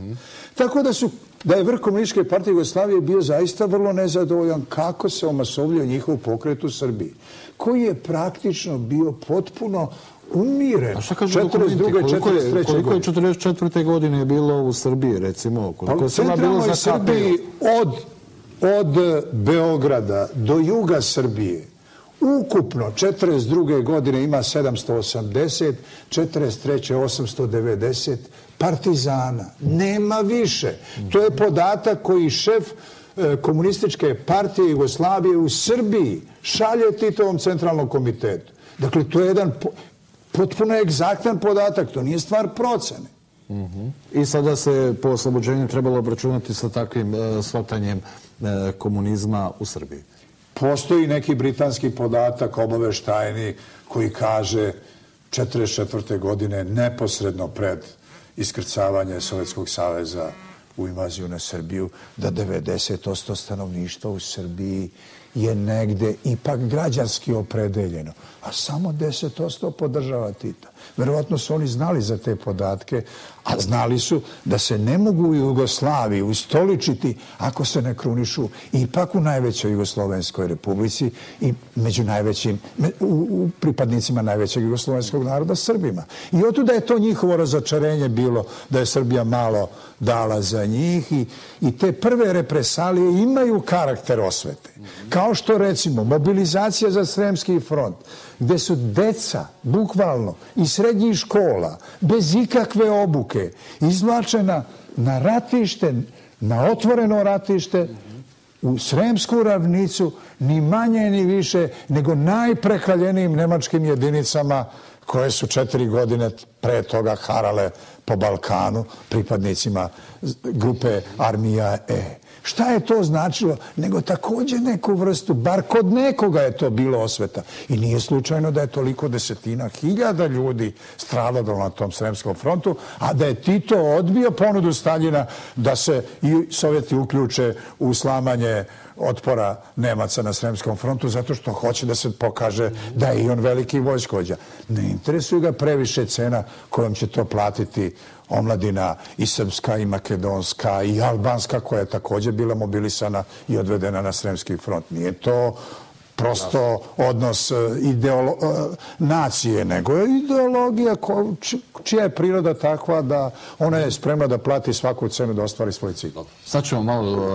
Tako da su da je vrh komunističke partije Jugoslavije bio zaista vrlo nezadovoljan kako se omasovljio njihov pokret u Srbiji, koji je praktično bio potpuno umiren. A šta kažu dokumenti? Koliko je, koliko je 44. godine bilo u Srbiji, recimo? Koliko je Srba bilo za Srbiji od, od Beograda do juga Srbije ukupno 42. godine ima 780, 43. 890 partizana. Nema više. To je podatak koji šef e, komunističke partije Jugoslavije u Srbiji šalje Titovom centralnom komitetu. Dakle, to je jedan potpuno egzaktan podatak. To nije stvar procene. Mhm. I sada se po oslobođenju trebalo obračunati sa takvim e, shvatanjem E, komunizma u Srbiji. Postoji neki britanski podatak obaveštajni koji kaže 44. godine neposredno pred iskrcavanje Sovjetskog saveza u invaziju na Srbiju, da 90% stanovništva u Srbiji je negde ipak građanski opredeljeno, a samo 10% podržava Tita. Verovatno su oni znali za te podatke, a znali su da se ne mogu u Jugoslaviji ustoličiti ako se ne krunišu ipak u najvećoj Jugoslovenskoj republici i među najvećim, u pripadnicima najvećeg Jugoslovenskog naroda, Srbima. I otuda je to njihovo razočarenje bilo da je Srbija malo dala za njih i, i te prve represalije imaju karakter osvete. Kao što recimo mobilizacija za Sremski front, gde su deca, bukvalno, iz srednjih škola, bez ikakve obuke, izvlačena na ratište, na otvoreno ratište, u Sremsku ravnicu, ni manje ni više, nego najprekaljenijim nemačkim jedinicama koje su četiri godine pre toga harale po Balkanu pripadnicima grupe Armija E. Šta je to značilo? Nego također neku vrstu, bar kod nekoga je to bilo osveta. I nije slučajno da je toliko desetina hiljada ljudi stradalo na tom Sremskom frontu, a da je Tito odbio ponudu Staljina da se i Sovjeti uključe u slamanje otpora Nemaca na Sremskom frontu zato što hoće da se pokaže da je i on veliki vojskođa. Ne interesuju ga previše cena kojom će to platiti omladina i srpska i makedonska i albanska koja je također bila mobilisana i odvedena na Sremski front. Nije to prosto odnos e, ideolo e, nacije, nego je ideologija čija je priroda takva da ona je spremna da plati svaku cenu da ostvari svoj cilj. Sad ćemo malo e,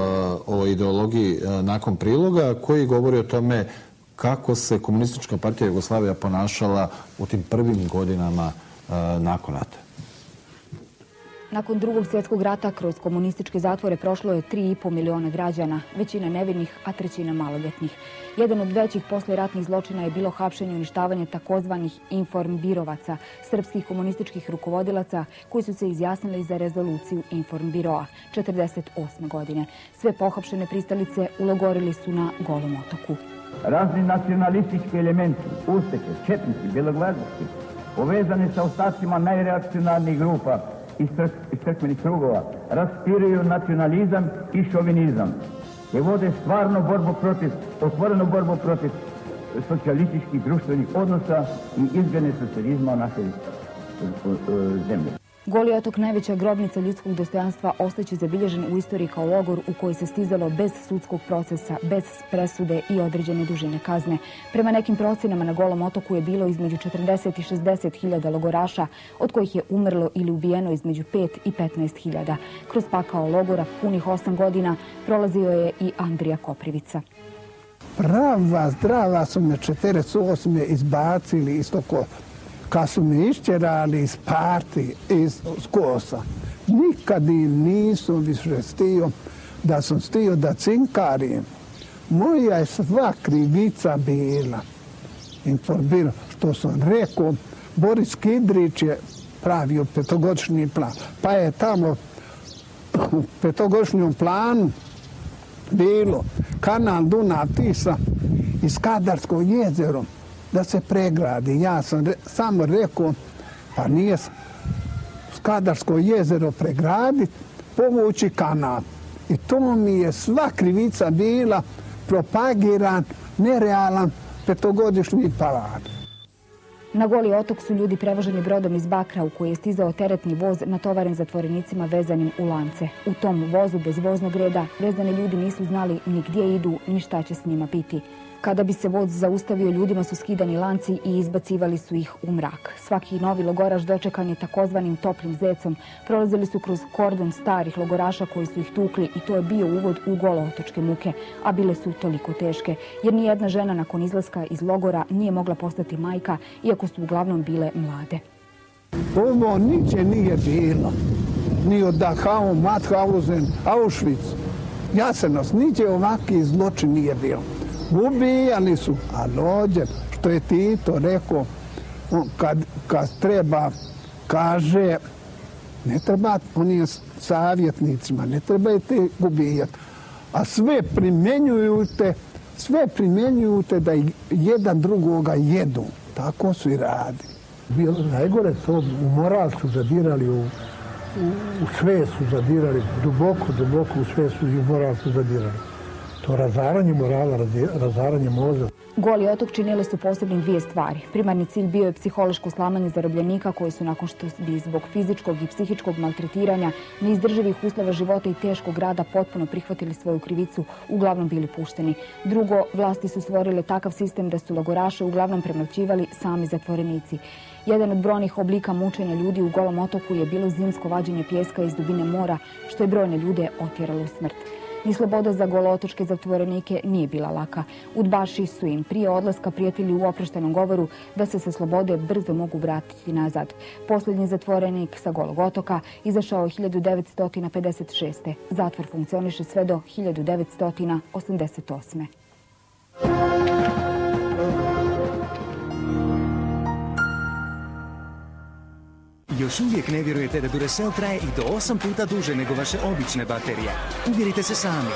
o ideologiji nakon priloga koji govori o tome kako se komunistička partija Jugoslavija ponašala u tim prvim godinama nakon rata. Nakon drugog svjetskog rata kroz komunističke zatvore prošlo je 3,5 miliona građana, većina nevinih, a trećina maloljetnih. Jedan od većih posleratnih zločina je bilo hapšenje i uništavanje takozvanih informbirovaca, srpskih komunističkih rukovodilaca koji su se izjasnili za rezoluciju informbiroa 48. godine. Sve pohapšene pristalice ulogorili su na golom otoku. Razni nacionalistički elementi, usteke, četnici, belogladosti, povezani sa ostacima najreakcionarnih grupa, iz crkvenih krugova raspiraju nacionalizam i šovinizam i vode stvarno borbu protiv, otvorenu borbu protiv socijalističkih društvenih odnosa i izgledne socijalizma naše zemlji. Goli otok, najveća grobnica ljudskog dostojanstva, ostaće zabilježen u istoriji kao logor u koji se stizalo bez sudskog procesa, bez presude i određene dužine kazne. Prema nekim procenama na Golom otoku je bilo između 40 i 60 hiljada logoraša, od kojih je umrlo ili ubijeno između 5 i 15 hiljada. Kroz pakao logora punih 8 godina prolazio je i Andrija Koprivica. Prava, zdrava su me 48. izbacili iz toko kad su me išćerali iz parti, iz skosa, nikad im nisam više stio da sam stio da cinkarim. Moja je sva krivica bila. Informirao što sam rekao, Boris Kidrić je pravio petogodišnji plan. Pa je tamo u petogodišnjom planu bilo kanal Dunav Tisa iz Kadarskog jezerom da se pregradi. Ja sam re, samo rekao, pa nije Skadarsko jezero pregraditi, povući kanal. I to mi je sva krivica bila propagiran, nerealan petogodišnji parad. Na goli otok su ljudi prevoženi brodom iz Bakra u koji je stizao teretni voz natovaren zatvorenicima vezanim u lance. U tom vozu bez voznog reda vezani ljudi nisu znali ni gdje idu ni šta će s njima biti. Kada bi se voz zaustavio, ljudima su skidani lanci i izbacivali su ih u mrak. Svaki novi logoraš dočekan je takozvanim toplim zecom. Prolazili su kroz kordon starih logoraša koji su ih tukli i to je bio uvod u golo otočke muke, a bile su toliko teške, jer ni jedna žena nakon izlaska iz logora nije mogla postati majka, iako su uglavnom bile mlade. Ovo niće nije bilo. Ni od Dachau, Mauthausen, Auschwitz, Jasenos, niće ovakvi zločin nije bilo ubijali su, a dođe, što je Tito rekao, kad, kad treba, kaže, ne treba onim savjetnicima, ne trebajte ubijati, a sve primjenjujute, sve primjenjujute da jedan drugoga jedu. Tako su i radi. Bilo najgore to, u moral su zadirali, u, u, u sve su zadirali, duboko, duboko u sve su i u moral su zadirali. To razaranje morala, razaranje mozga. Goli otok činile su posebnim dvije stvari. Primarni cilj bio je psihološko slamanje zarobljenika koji su nakon što bi zbog fizičkog i psihičkog maltretiranja, neizdrživih uslova života i teškog rada potpuno prihvatili svoju krivicu, uglavnom bili pušteni. Drugo, vlasti su stvorile takav sistem da su lagoraše uglavnom premlaćivali sami zatvorenici. Jedan od brojnih oblika mučenja ljudi u golom otoku je bilo zimsko vađenje pjeska iz dubine mora, što je brojne ljude otjeralo u smrt. Ni sloboda za golotočke zatvorenike nije bila laka. Udbaši su im prije odlaska prijatelji u oproštenom govoru da se sa slobode brzo mogu vratiti nazad. Posljednji zatvorenik sa golog otoka izašao 1956. Zatvor funkcioniše sve do 1988. Još uvijek ne vjerujete da Duracell traje i do 8 puta duže nego vaše obične baterije. Uvjerite se sami.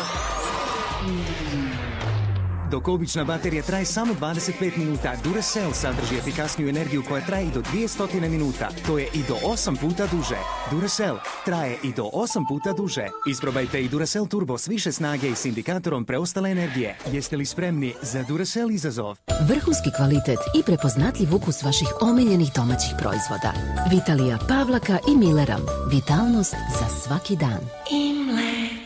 Dok obična baterija traje samo 25 minuta, Duracell sadrži efikasniju energiju koja traje i do 200 minuta. To je i do 8 puta duže. Duracell traje i do 8 puta duže. Isprobajte i Duracell Turbo s više snage i s indikatorom preostale energije. Jeste li spremni za Duracell izazov? Vrhunski kvalitet i prepoznatljiv ukus vaših omiljenih domaćih proizvoda. Vitalija Pavlaka i Milleram. Vitalnost za svaki dan. Imlek.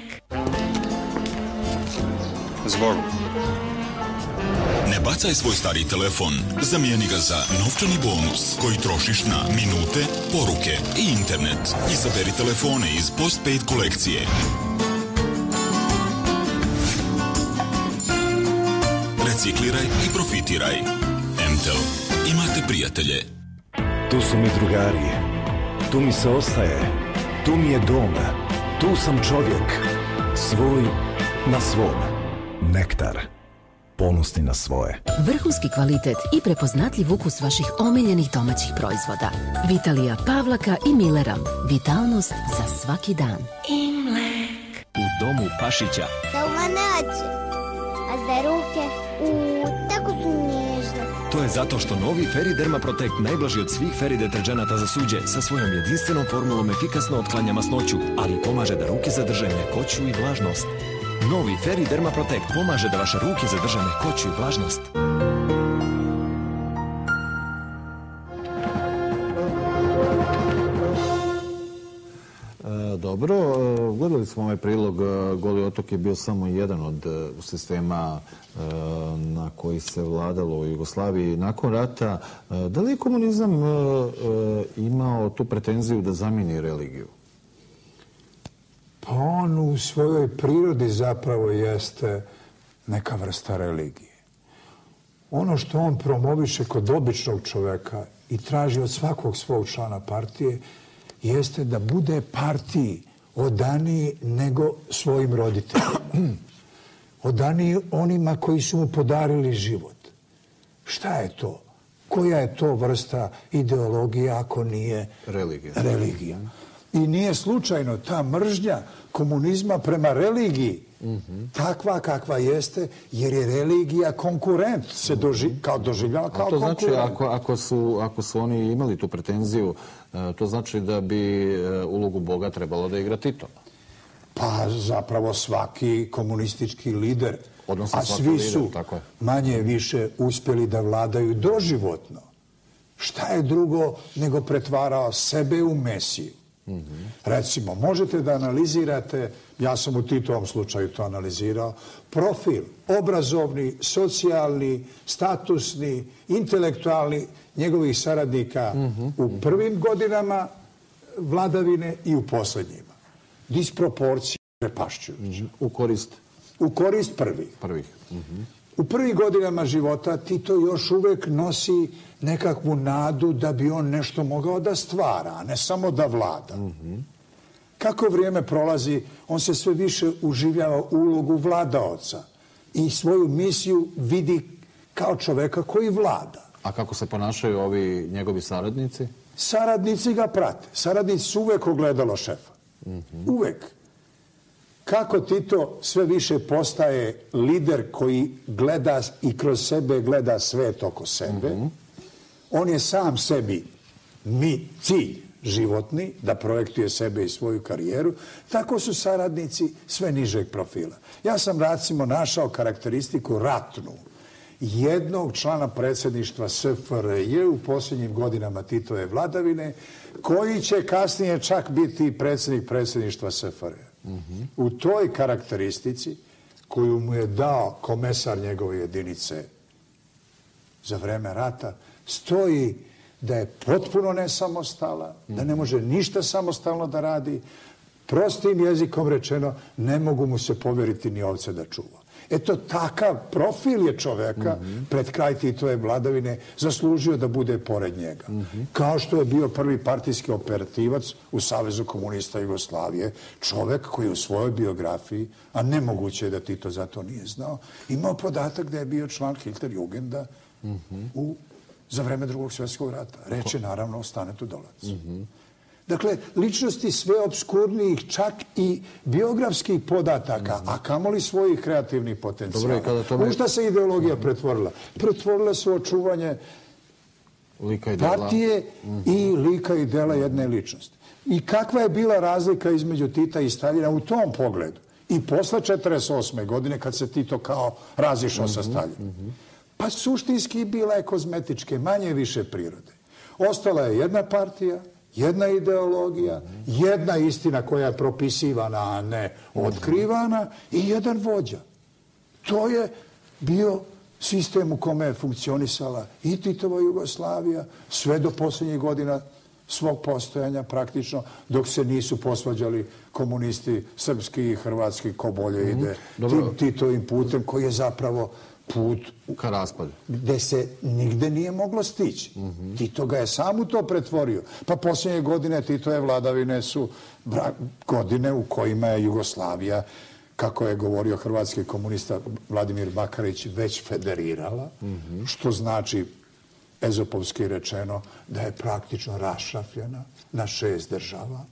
Zvoru. Ne bacaj svoj stari telefon, zamijeni ga za novčani bonus koji trošiš na minute, poruke i internet. Izaberi telefone iz Postpaid kolekcije. Recikliraj i profitiraj. Entel. Imate prijatelje. Tu su mi drugari. Tu mi se ostaje. Tu mi je dom. Tu sam čovjek. Svoj na svom. Nektar ponosni na svoje. Vrhunski kvalitet i prepoznatljiv ukus vaših omiljenih domaćih proizvoda. Vitalija Pavlaka i Milleram. Vitalnost za svaki dan. Imlek. U domu Pašića. Za oči. A za ruke? U, tako su nježne. To je zato što novi Feri Derma Protect najblaži od svih Feri deterđenata za suđe sa svojom jedinstvenom formulom efikasno otklanja masnoću, ali pomaže da ruke zadrže mjekoću i vlažnost. Novi Feri Derma Protect pomaže da vaše ruke zadrže mekoću i vlažnost. E, dobro, e, gledali smo ovaj prilog. E, Goli otok je bio samo jedan od e, sistema na koji se vladalo u Jugoslaviji nakon rata. Da li je komunizam imao tu pretenziju da zamini religiju? Pa on u svojoj prirodi zapravo jeste neka vrsta religije. Ono što on promoviše kod običnog čoveka i traži od svakog svog člana partije jeste da bude partiji odaniji nego svojim roditeljima. Odaniji onima koji su mu podarili život. Šta je to? Koja je to vrsta ideologije ako nije religija? religija. I nije slučajno ta mržnja komunizma prema religiji takva kakva jeste, jer je religija konkurent, se doži, kao doživljava kao konkurent. To znači, ako, ako, su, ako su oni imali tu pretenziju, e, to znači da bi e, ulogu Boga trebalo da igra Tito? Pa zapravo svaki komunistički lider, Odnosno a svi su lider, tako je. manje više uspjeli da vladaju doživotno. Šta je drugo nego pretvarao sebe u Mesiju? Recimo, možete da analizirate, ja sam u Titovom slučaju to analizirao, profil obrazovni, socijalni, statusni, intelektualni njegovih saradnika u prvim godinama vladavine i u posljednjima. Disproporcije prepašćujuće. U korist? U korist prvih. Prvih. U prvih godinama života Tito još uvek nosi nekakvu nadu da bi on nešto mogao da stvara, a ne samo da vlada. Kako vrijeme prolazi, on se sve više uživljava u ulogu vladaoca i svoju misiju vidi kao čoveka koji vlada. A kako se ponašaju ovi njegovi saradnici? Saradnici ga prate. Saradnici su uvek ogledalo šefa. Uvek. Kako Tito sve više postaje lider koji gleda i kroz sebe gleda svet oko sebe, on je sam sebi mi cilj, životni, da projektuje sebe i svoju karijeru, tako su saradnici sve nižeg profila. Ja sam, recimo, našao karakteristiku ratnu jednog člana predsjedništva SFRJ u posljednjim godinama Titove vladavine, koji će kasnije čak biti predsjednik predsjedništva SFRJ. U toj karakteristici koju mu je dao komesar njegove jedinice za vreme rata, stoji da je potpuno nesamostala, da ne može ništa samostalno da radi, prostim jezikom rečeno, ne mogu mu se povjeriti ni ovce da čuva. Eto, takav profil je čoveka pred kraj Titove vladavine zaslužio da bude pored njega. Kao što je bio prvi partijski operativac u Savezu komunista Jugoslavije, čovek koji u svojoj biografiji, a nemoguće je da Tito za to nije znao, imao podatak da je bio član Hitler Jugenda u, za vreme drugog svjetskog rata. Reče naravno o Stanetu Dolac. Dakle, ličnosti sve obskurnijih, čak i biografskih podataka, a kamoli svojih kreativnih potencijala. Dobro, kada tome... U šta se ideologija pretvorila? Pretvorila se očuvanje lika i dela. partije i lika i dela jedne ličnosti. I kakva je bila razlika između Tita i Staljina u tom pogledu? I posle 48. godine, kad se Tito kao razišao sa Staljinom. Pa suštinski bila je kozmetičke, manje više prirode. Ostala je jedna partija, jedna ideologija, jedna istina koja je propisivana, a ne otkrivana, i jedan vođa. To je bio sistem u kome je funkcionisala i Titova Jugoslavija sve do posljednjih godina svog postojanja praktično, dok se nisu posvađali komunisti srpski i hrvatski ko bolje ide tim Titovim putem koji je zapravo put ka raspadu. Gde se nigde nije moglo stići. Tito ga je sam u to pretvorio. Pa posljednje godine Titove vladavine su godine u kojima je Jugoslavija, kako je govorio hrvatski komunista Vladimir Bakarić, već federirala, što znači ezopovski rečeno da je praktično rašrafljena na šest država.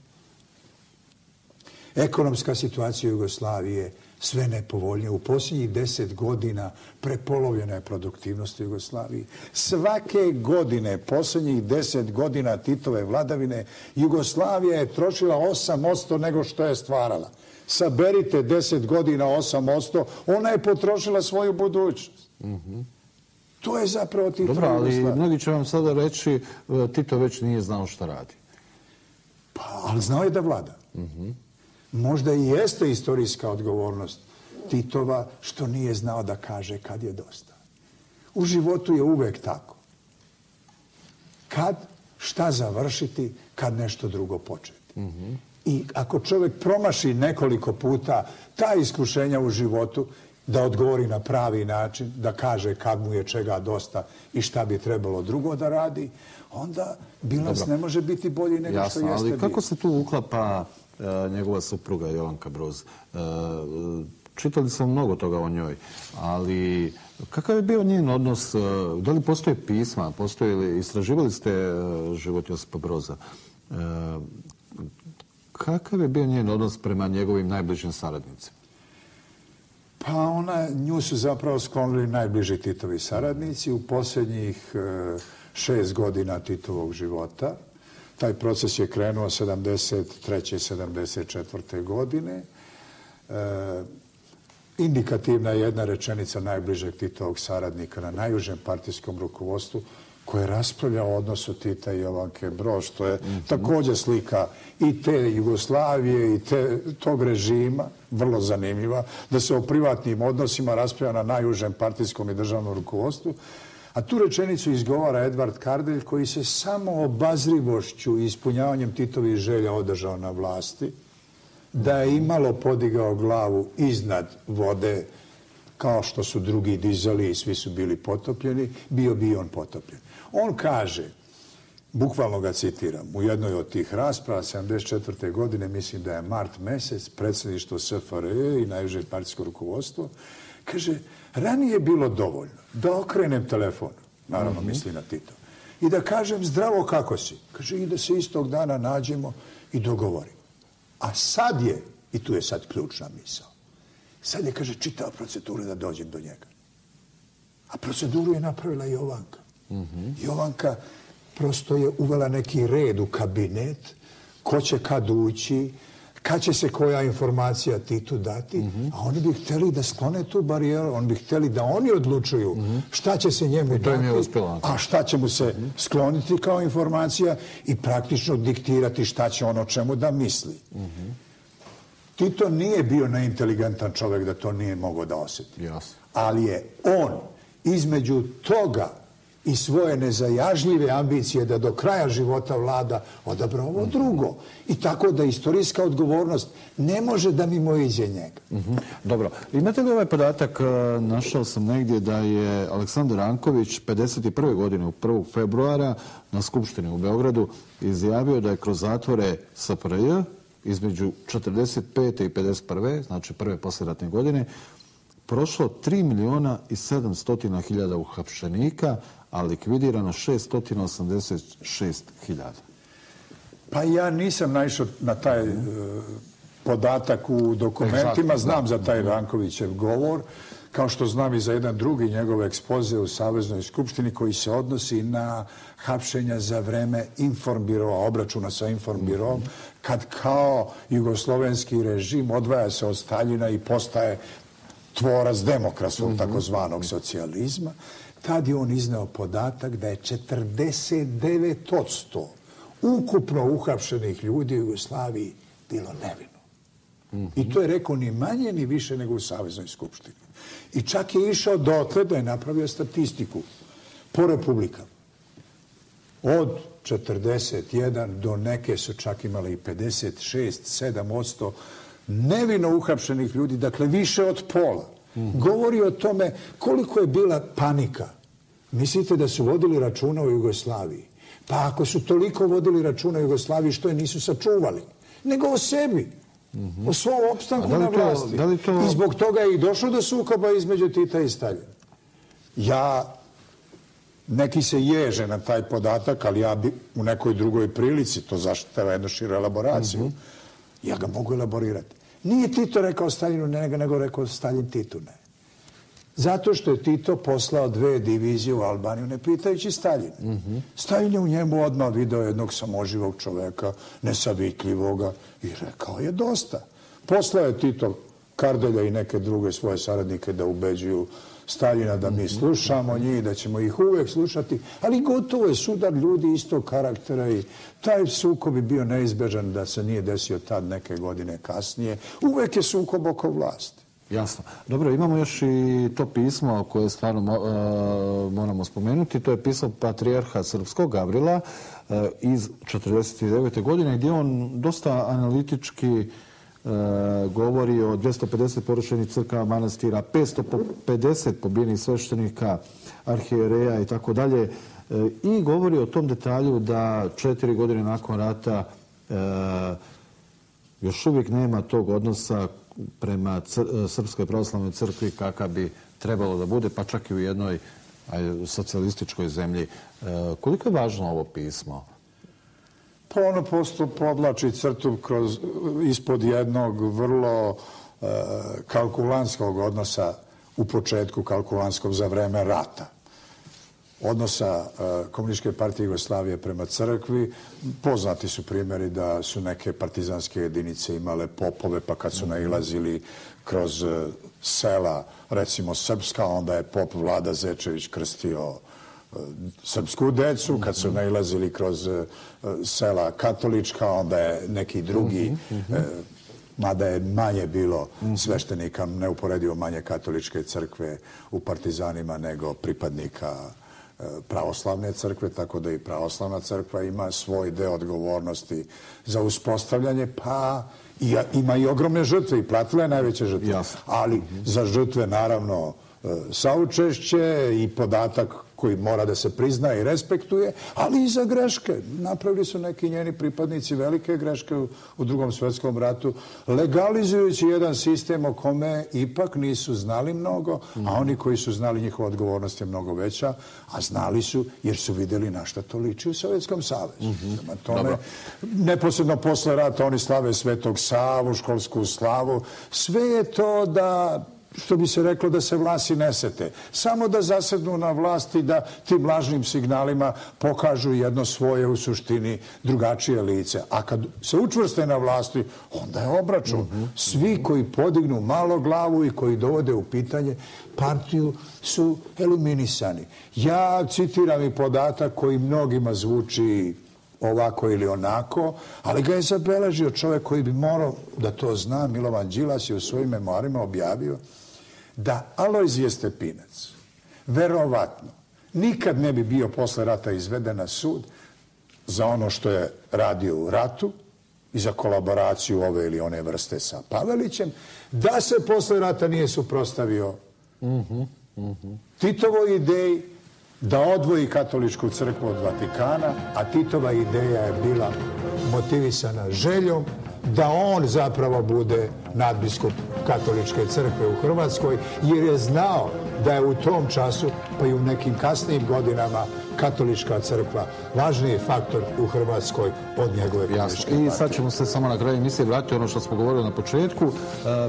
Ekonomska situacija Jugoslavije sve nepovoljnije. U posljednjih deset godina prepolovljena je produktivnost u Jugoslaviji. Svake godine, posljednjih deset godina Titove vladavine, Jugoslavija je trošila 8% nego što je stvarala. Saberite deset godina 8%, ona je potrošila svoju budućnost. To je zapravo Titova Dobro, ali mnogi će vam sada reći e, Tito već nije znao šta radi. Pa, ali znao je da vlada. Možda i jeste istorijska odgovornost Titova što nije znao da kaže kad je dosta. U životu je uvek tako. Kad, šta završiti, kad nešto drugo početi. I ako čovjek promaši nekoliko puta ta iskušenja u životu, da odgovori na pravi način, da kaže kad mu je čega dosta i šta bi trebalo drugo da radi, onda bilans ne može biti bolji nego što jeste ali kako se tu uklapa Eh, njegova supruga Jovanka Broz. Eh, čitali smo mnogo toga o njoj, ali kakav je bio njen odnos? Eh, da li postoje pisma? Postoje li, istraživali ste život Josipa Broza? Kakav je bio njen odnos prema njegovim najbližim saradnicima? Pa ona, nju su zapravo sklonili najbliži Titovi saradnici u posljednjih šest godina Titovog života. Taj proces je krenuo 73. 74. godine. E, indikativna je jedna rečenica najbližeg Titovog saradnika na najužem partijskom rukovodstvu koje raspravlja o odnosu Tita i Jovanke Brož, što je mm također slika i te Jugoslavije i te, tog režima, vrlo zanimljiva, da se o privatnim odnosima raspravlja na najužem partijskom i državnom rukovodstvu. A tu rečenicu izgovara Edvard Kardelj koji se samo obazrivošću i ispunjavanjem Titovih želja održao na vlasti, da je imalo podigao glavu iznad vode kao što su drugi dizali i svi su bili potopljeni, bio bi on potopljen. On kaže, bukvalno ga citiram, u jednoj od tih rasprava 74. godine, mislim da je mart mesec, predsjedništvo SFRE i najviše partijsko rukovodstvo, kaže, ranije je bilo dovoljno da okrenem telefon, naravno mhm. misli na Tito, i da kažem zdravo kako si. Kaže, i da se istog dana nađemo i dogovorimo. A sad je, i tu je sad ključna misao, sad je, kaže, čitao proceduru da dođem do njega. A proceduru je napravila Jovanka. Mm Jovanka prosto je uvela neki red u kabinet, ko će kad ući, kad će se koja informacija Titu dati, a oni bi hteli da sklone tu barijeru, oni bi hteli da oni odlučuju šta će se njemu dati, a šta će mu se skloniti kao informacija i praktično diktirati šta će ono čemu da misli. Tito nije bio neinteligentan čovjek da to nije mogao da osjeti. Ali je on između toga i svoje nezajažljive ambicije da do kraja života vlada odabra ovo drugo. I tako da istorijska odgovornost ne može da mimo iđe njega. Mhm. Dobro. Imate li ovaj podatak, e, našao sam negdje da je Aleksandar Anković 51. godine u 1. februara na Skupštini u Beogradu izjavio da je kroz zatvore SPRJ između 45. i 51. znači prve posljedratne godine, prošlo 3 miliona i 700 hiljada uhapšenika, a likvidirano 686 hiljada. Pa ja nisam naišao na taj e, podatak u dokumentima, znam za taj Rankovićev govor, kao što znam i za jedan drugi njegov ekspoze u Saveznoj skupštini koji se odnosi na hapšenja za vreme informbirova, obračuna sa informbirovom, kad kao jugoslovenski režim odvaja se od Staljina i postaje tvorac demokrasnog mhm. takozvanog socijalizma, tad je on izneo podatak da je 49% ukupno uhapšenih ljudi u Jugoslaviji bilo nevino. I to je rekao ni manje ni više nego u Saveznoj skupštini. I čak je išao dotle da je napravio statistiku po republikama. Od 41 do neke su čak imali i 56, 7 nevino uhapšenih ljudi, dakle više od pola. Govori o tome koliko je bila panika. Mislite da su vodili računa u Jugoslaviji? Pa ako su toliko vodili računa u Jugoslaviji, što je nisu sačuvali? Nego o sebi. O svom opstanku na vlasti. I zbog toga je i došlo do sukoba između Tita i Staljina. Ja neki se ježe na taj podatak, ali ja bi u nekoj drugoj prilici, to zaštitava jednu širu elaboraciju, mhm. ja ga mogu elaborirati. Nije Tito rekao Staljinu ne, nego rekao Stalin Titu ne. Zato što je Tito poslao dve divizije u Albaniju, ne pitajući Staljine. Mm Staljin je u njemu odmah video jednog samoživog čoveka, nesavitljivoga, i rekao je dosta. Poslao je Tito Kardelja i neke druge svoje saradnike da ubeđuju Staljina da mi slušamo njih, da ćemo ih uvek slušati, ali gotovo je sudar ljudi istog karaktera i taj sukob bi bio neizbežan da se nije desio tad neke godine kasnije. Uvek je sukob oko vlasti. Jasno. Dobro, imamo još i to pismo koje stvarno uh, moramo spomenuti. To je pismo Patrijarha Srpskog Gavrila uh, iz 49. godine gdje on dosta analitički uh, E, govori o 250 porušenih crkava manastira, 550 pobijenih sveštenika, arhijereja i tako dalje. E, I govori o tom detalju da četiri godine nakon rata e, još uvijek nema tog odnosa prema e, Srpskoj pravoslavnoj crkvi kakav bi trebalo da bude, pa čak i u jednoj socijalističkoj zemlji. Koliko je važno ovo pismo? Pa ono posto podlači crtu kroz, ispod jednog vrlo e, kalkulanskog odnosa u početku kalkulanskog za vreme rata. Odnosa e, Komunističke partije Jugoslavije prema crkvi. Poznati su primjeri da su neke partizanske jedinice imale popove, pa kad su nailazili kroz e, sela, recimo Srpska, onda je pop Vlada Zečević krstio srpsku decu, kad su nailazili kroz e, sela katolička, onda je neki drugi, mhm, mhm. E, mada je manje bilo mhm. sveštenika, neuporedivo manje katoličke crkve u partizanima nego pripadnika e, pravoslavne crkve, tako da i pravoslavna crkva ima svoj deo odgovornosti za uspostavljanje, pa ima i ogromne žrtve i platila je najveće žrtve. Ali za žrtve, naravno, saučešće i podatak koji mora da se prizna i respektuje, ali i za greške. Napravili su neki njeni pripadnici velike greške u drugom svjetskom ratu, legalizujući jedan sistem o kome ipak nisu znali mnogo, a oni koji su znali njihova odgovornost je mnogo veća, a znali su jer su vidjeli na šta to liči u Sovjetskom savezu. Mhm. tome, neposredno posle rata oni slave Svetog Savu, školsku slavu, sve je to da što bi se reklo da se vlasi nesete. Samo da zasednu na vlasti da tim lažnim signalima pokažu jedno svoje u suštini drugačije lice. A kad se učvrste na vlasti, onda je obračun. Mhm. Svi koji podignu malo glavu i koji dovode u pitanje partiju su eliminisani. Ja citiram i podatak koji mnogima zvuči ovako ili onako, ali ga je zabeležio čovjek koji bi morao da to zna, Milovan Đilas je u svojim memoarima objavio da Alojzije Stepinac verovatno nikad ne bi bio posle rata izveden na sud za ono što je radio u ratu i za kolaboraciju ove ili one vrste sa Pavelićem, da se posle rata nije suprostavio mhm, mhm. Titovoj ideji da odvoji katoličku crkvu od Vatikana, a Titova ideja je bila motivisana željom da on zapravo bude nadbiskup katoličke crkve u Hrvatskoj, jer je znao da je u tom času, pa i u nekim kasnijim godinama, katolička crkva važniji faktor u Hrvatskoj od njegove katoličke partije. I sad ćemo se samo na kraju emisije vratiti ono što smo govorili na početku. E,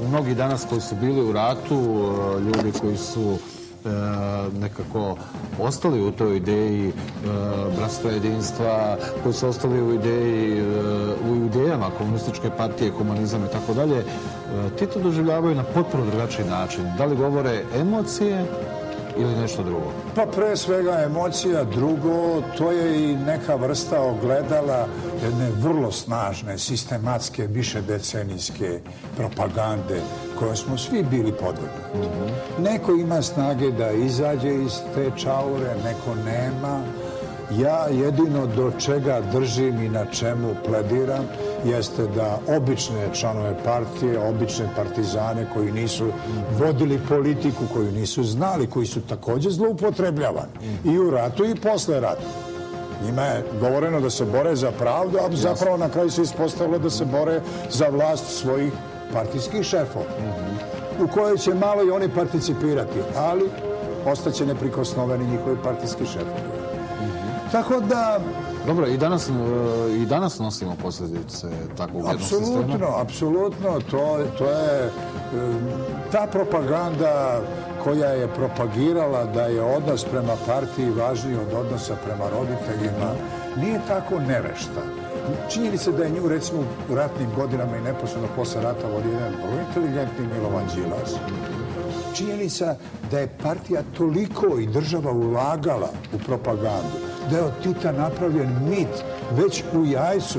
mnogi danas koji su bili u ratu, e, ljudi koji su E, nekako ostali u toj ideji e, bratstva jedinstva, koji su ostali u ideji e, u idejama komunističke partije, komunizam i tako dalje, ti to doživljavaju na potpuno drugačiji način. Da li govore emocije ili nešto drugo? Pa pre svega emocija, drugo, to je i neka vrsta ogledala jedne vrlo snažne, sistematske, više decenijske propagande koje smo svi bili podvrgnuti. Neko ima snage da izađe iz te čaure, neko nema. Ja jedino do čega držim i na čemu plediram jeste da obične članove partije, obične partizane koji nisu vodili politiku, koju nisu znali, koji su također zloupotrebljavani i u ratu i posle ratu. Njima je govoreno da se bore za pravdu, a zapravo na kraju se ispostavilo da se bore za vlast svojih partijskih šefova, u kojoj će malo i oni participirati, ali ostaće neprikosnoveni njihovi partijski šefovi. Tako da... Dobro, i danas, e, i danas nosimo posljedice takvog jednog sistema? Apsolutno, apsolutno. To, to je e, ta propaganda koja je propagirala da je odnos prema partiji važniji od odnosa prema roditeljima, nije tako nevešta. Činjeni se da je nju, recimo, u ratnim godinama i neposledno posle rata vodi jedan vrlo inteligentni Milovan Đilas. Činjenica da je partija toliko i država ulagala u propagandu, da je od Tita napravljen mit već u jajcu.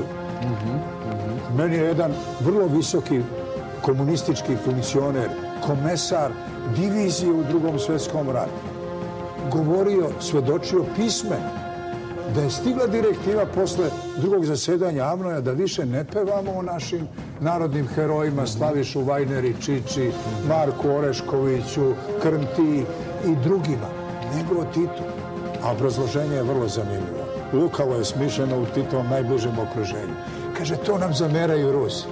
Meni je jedan vrlo visoki komunistički funkcioner, komesar divizije u drugom svjetskom ratu, govorio, svedočio pisme da je stigla direktiva posle drugog zasedanja Avnoja da više ne pevamo o našim narodnim herojima Slavišu Vajneri, Čiči, Marku Oreškoviću, Krnti i drugima, nego o Titu. A obrazloženje je vrlo zanimljivo. Lukavo je smišljeno u Titovom najbližem okruženju. Kaže, to nam zameraju Rusi.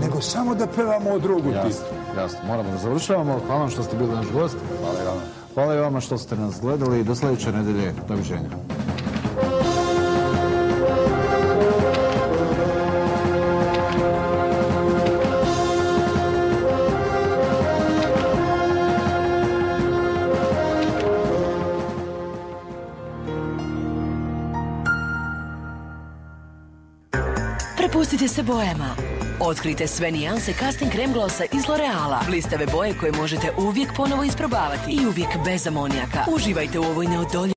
Nego samo da pevamo o drugu Titu. Jasno, jasno. Moramo da završavamo. Hvala vam što ste bili naš gost. Hvala i vama. Hvala i vama što ste nas gledali. Do sljedeće nedelje. Doviđenja. Igrajte se bojama. Otkrite sve nijanse casting krem glosa iz L'Oreala. Blistave boje koje možete uvijek ponovo isprobavati i uvijek bez amonijaka. Uživajte u ovoj neodoljivosti.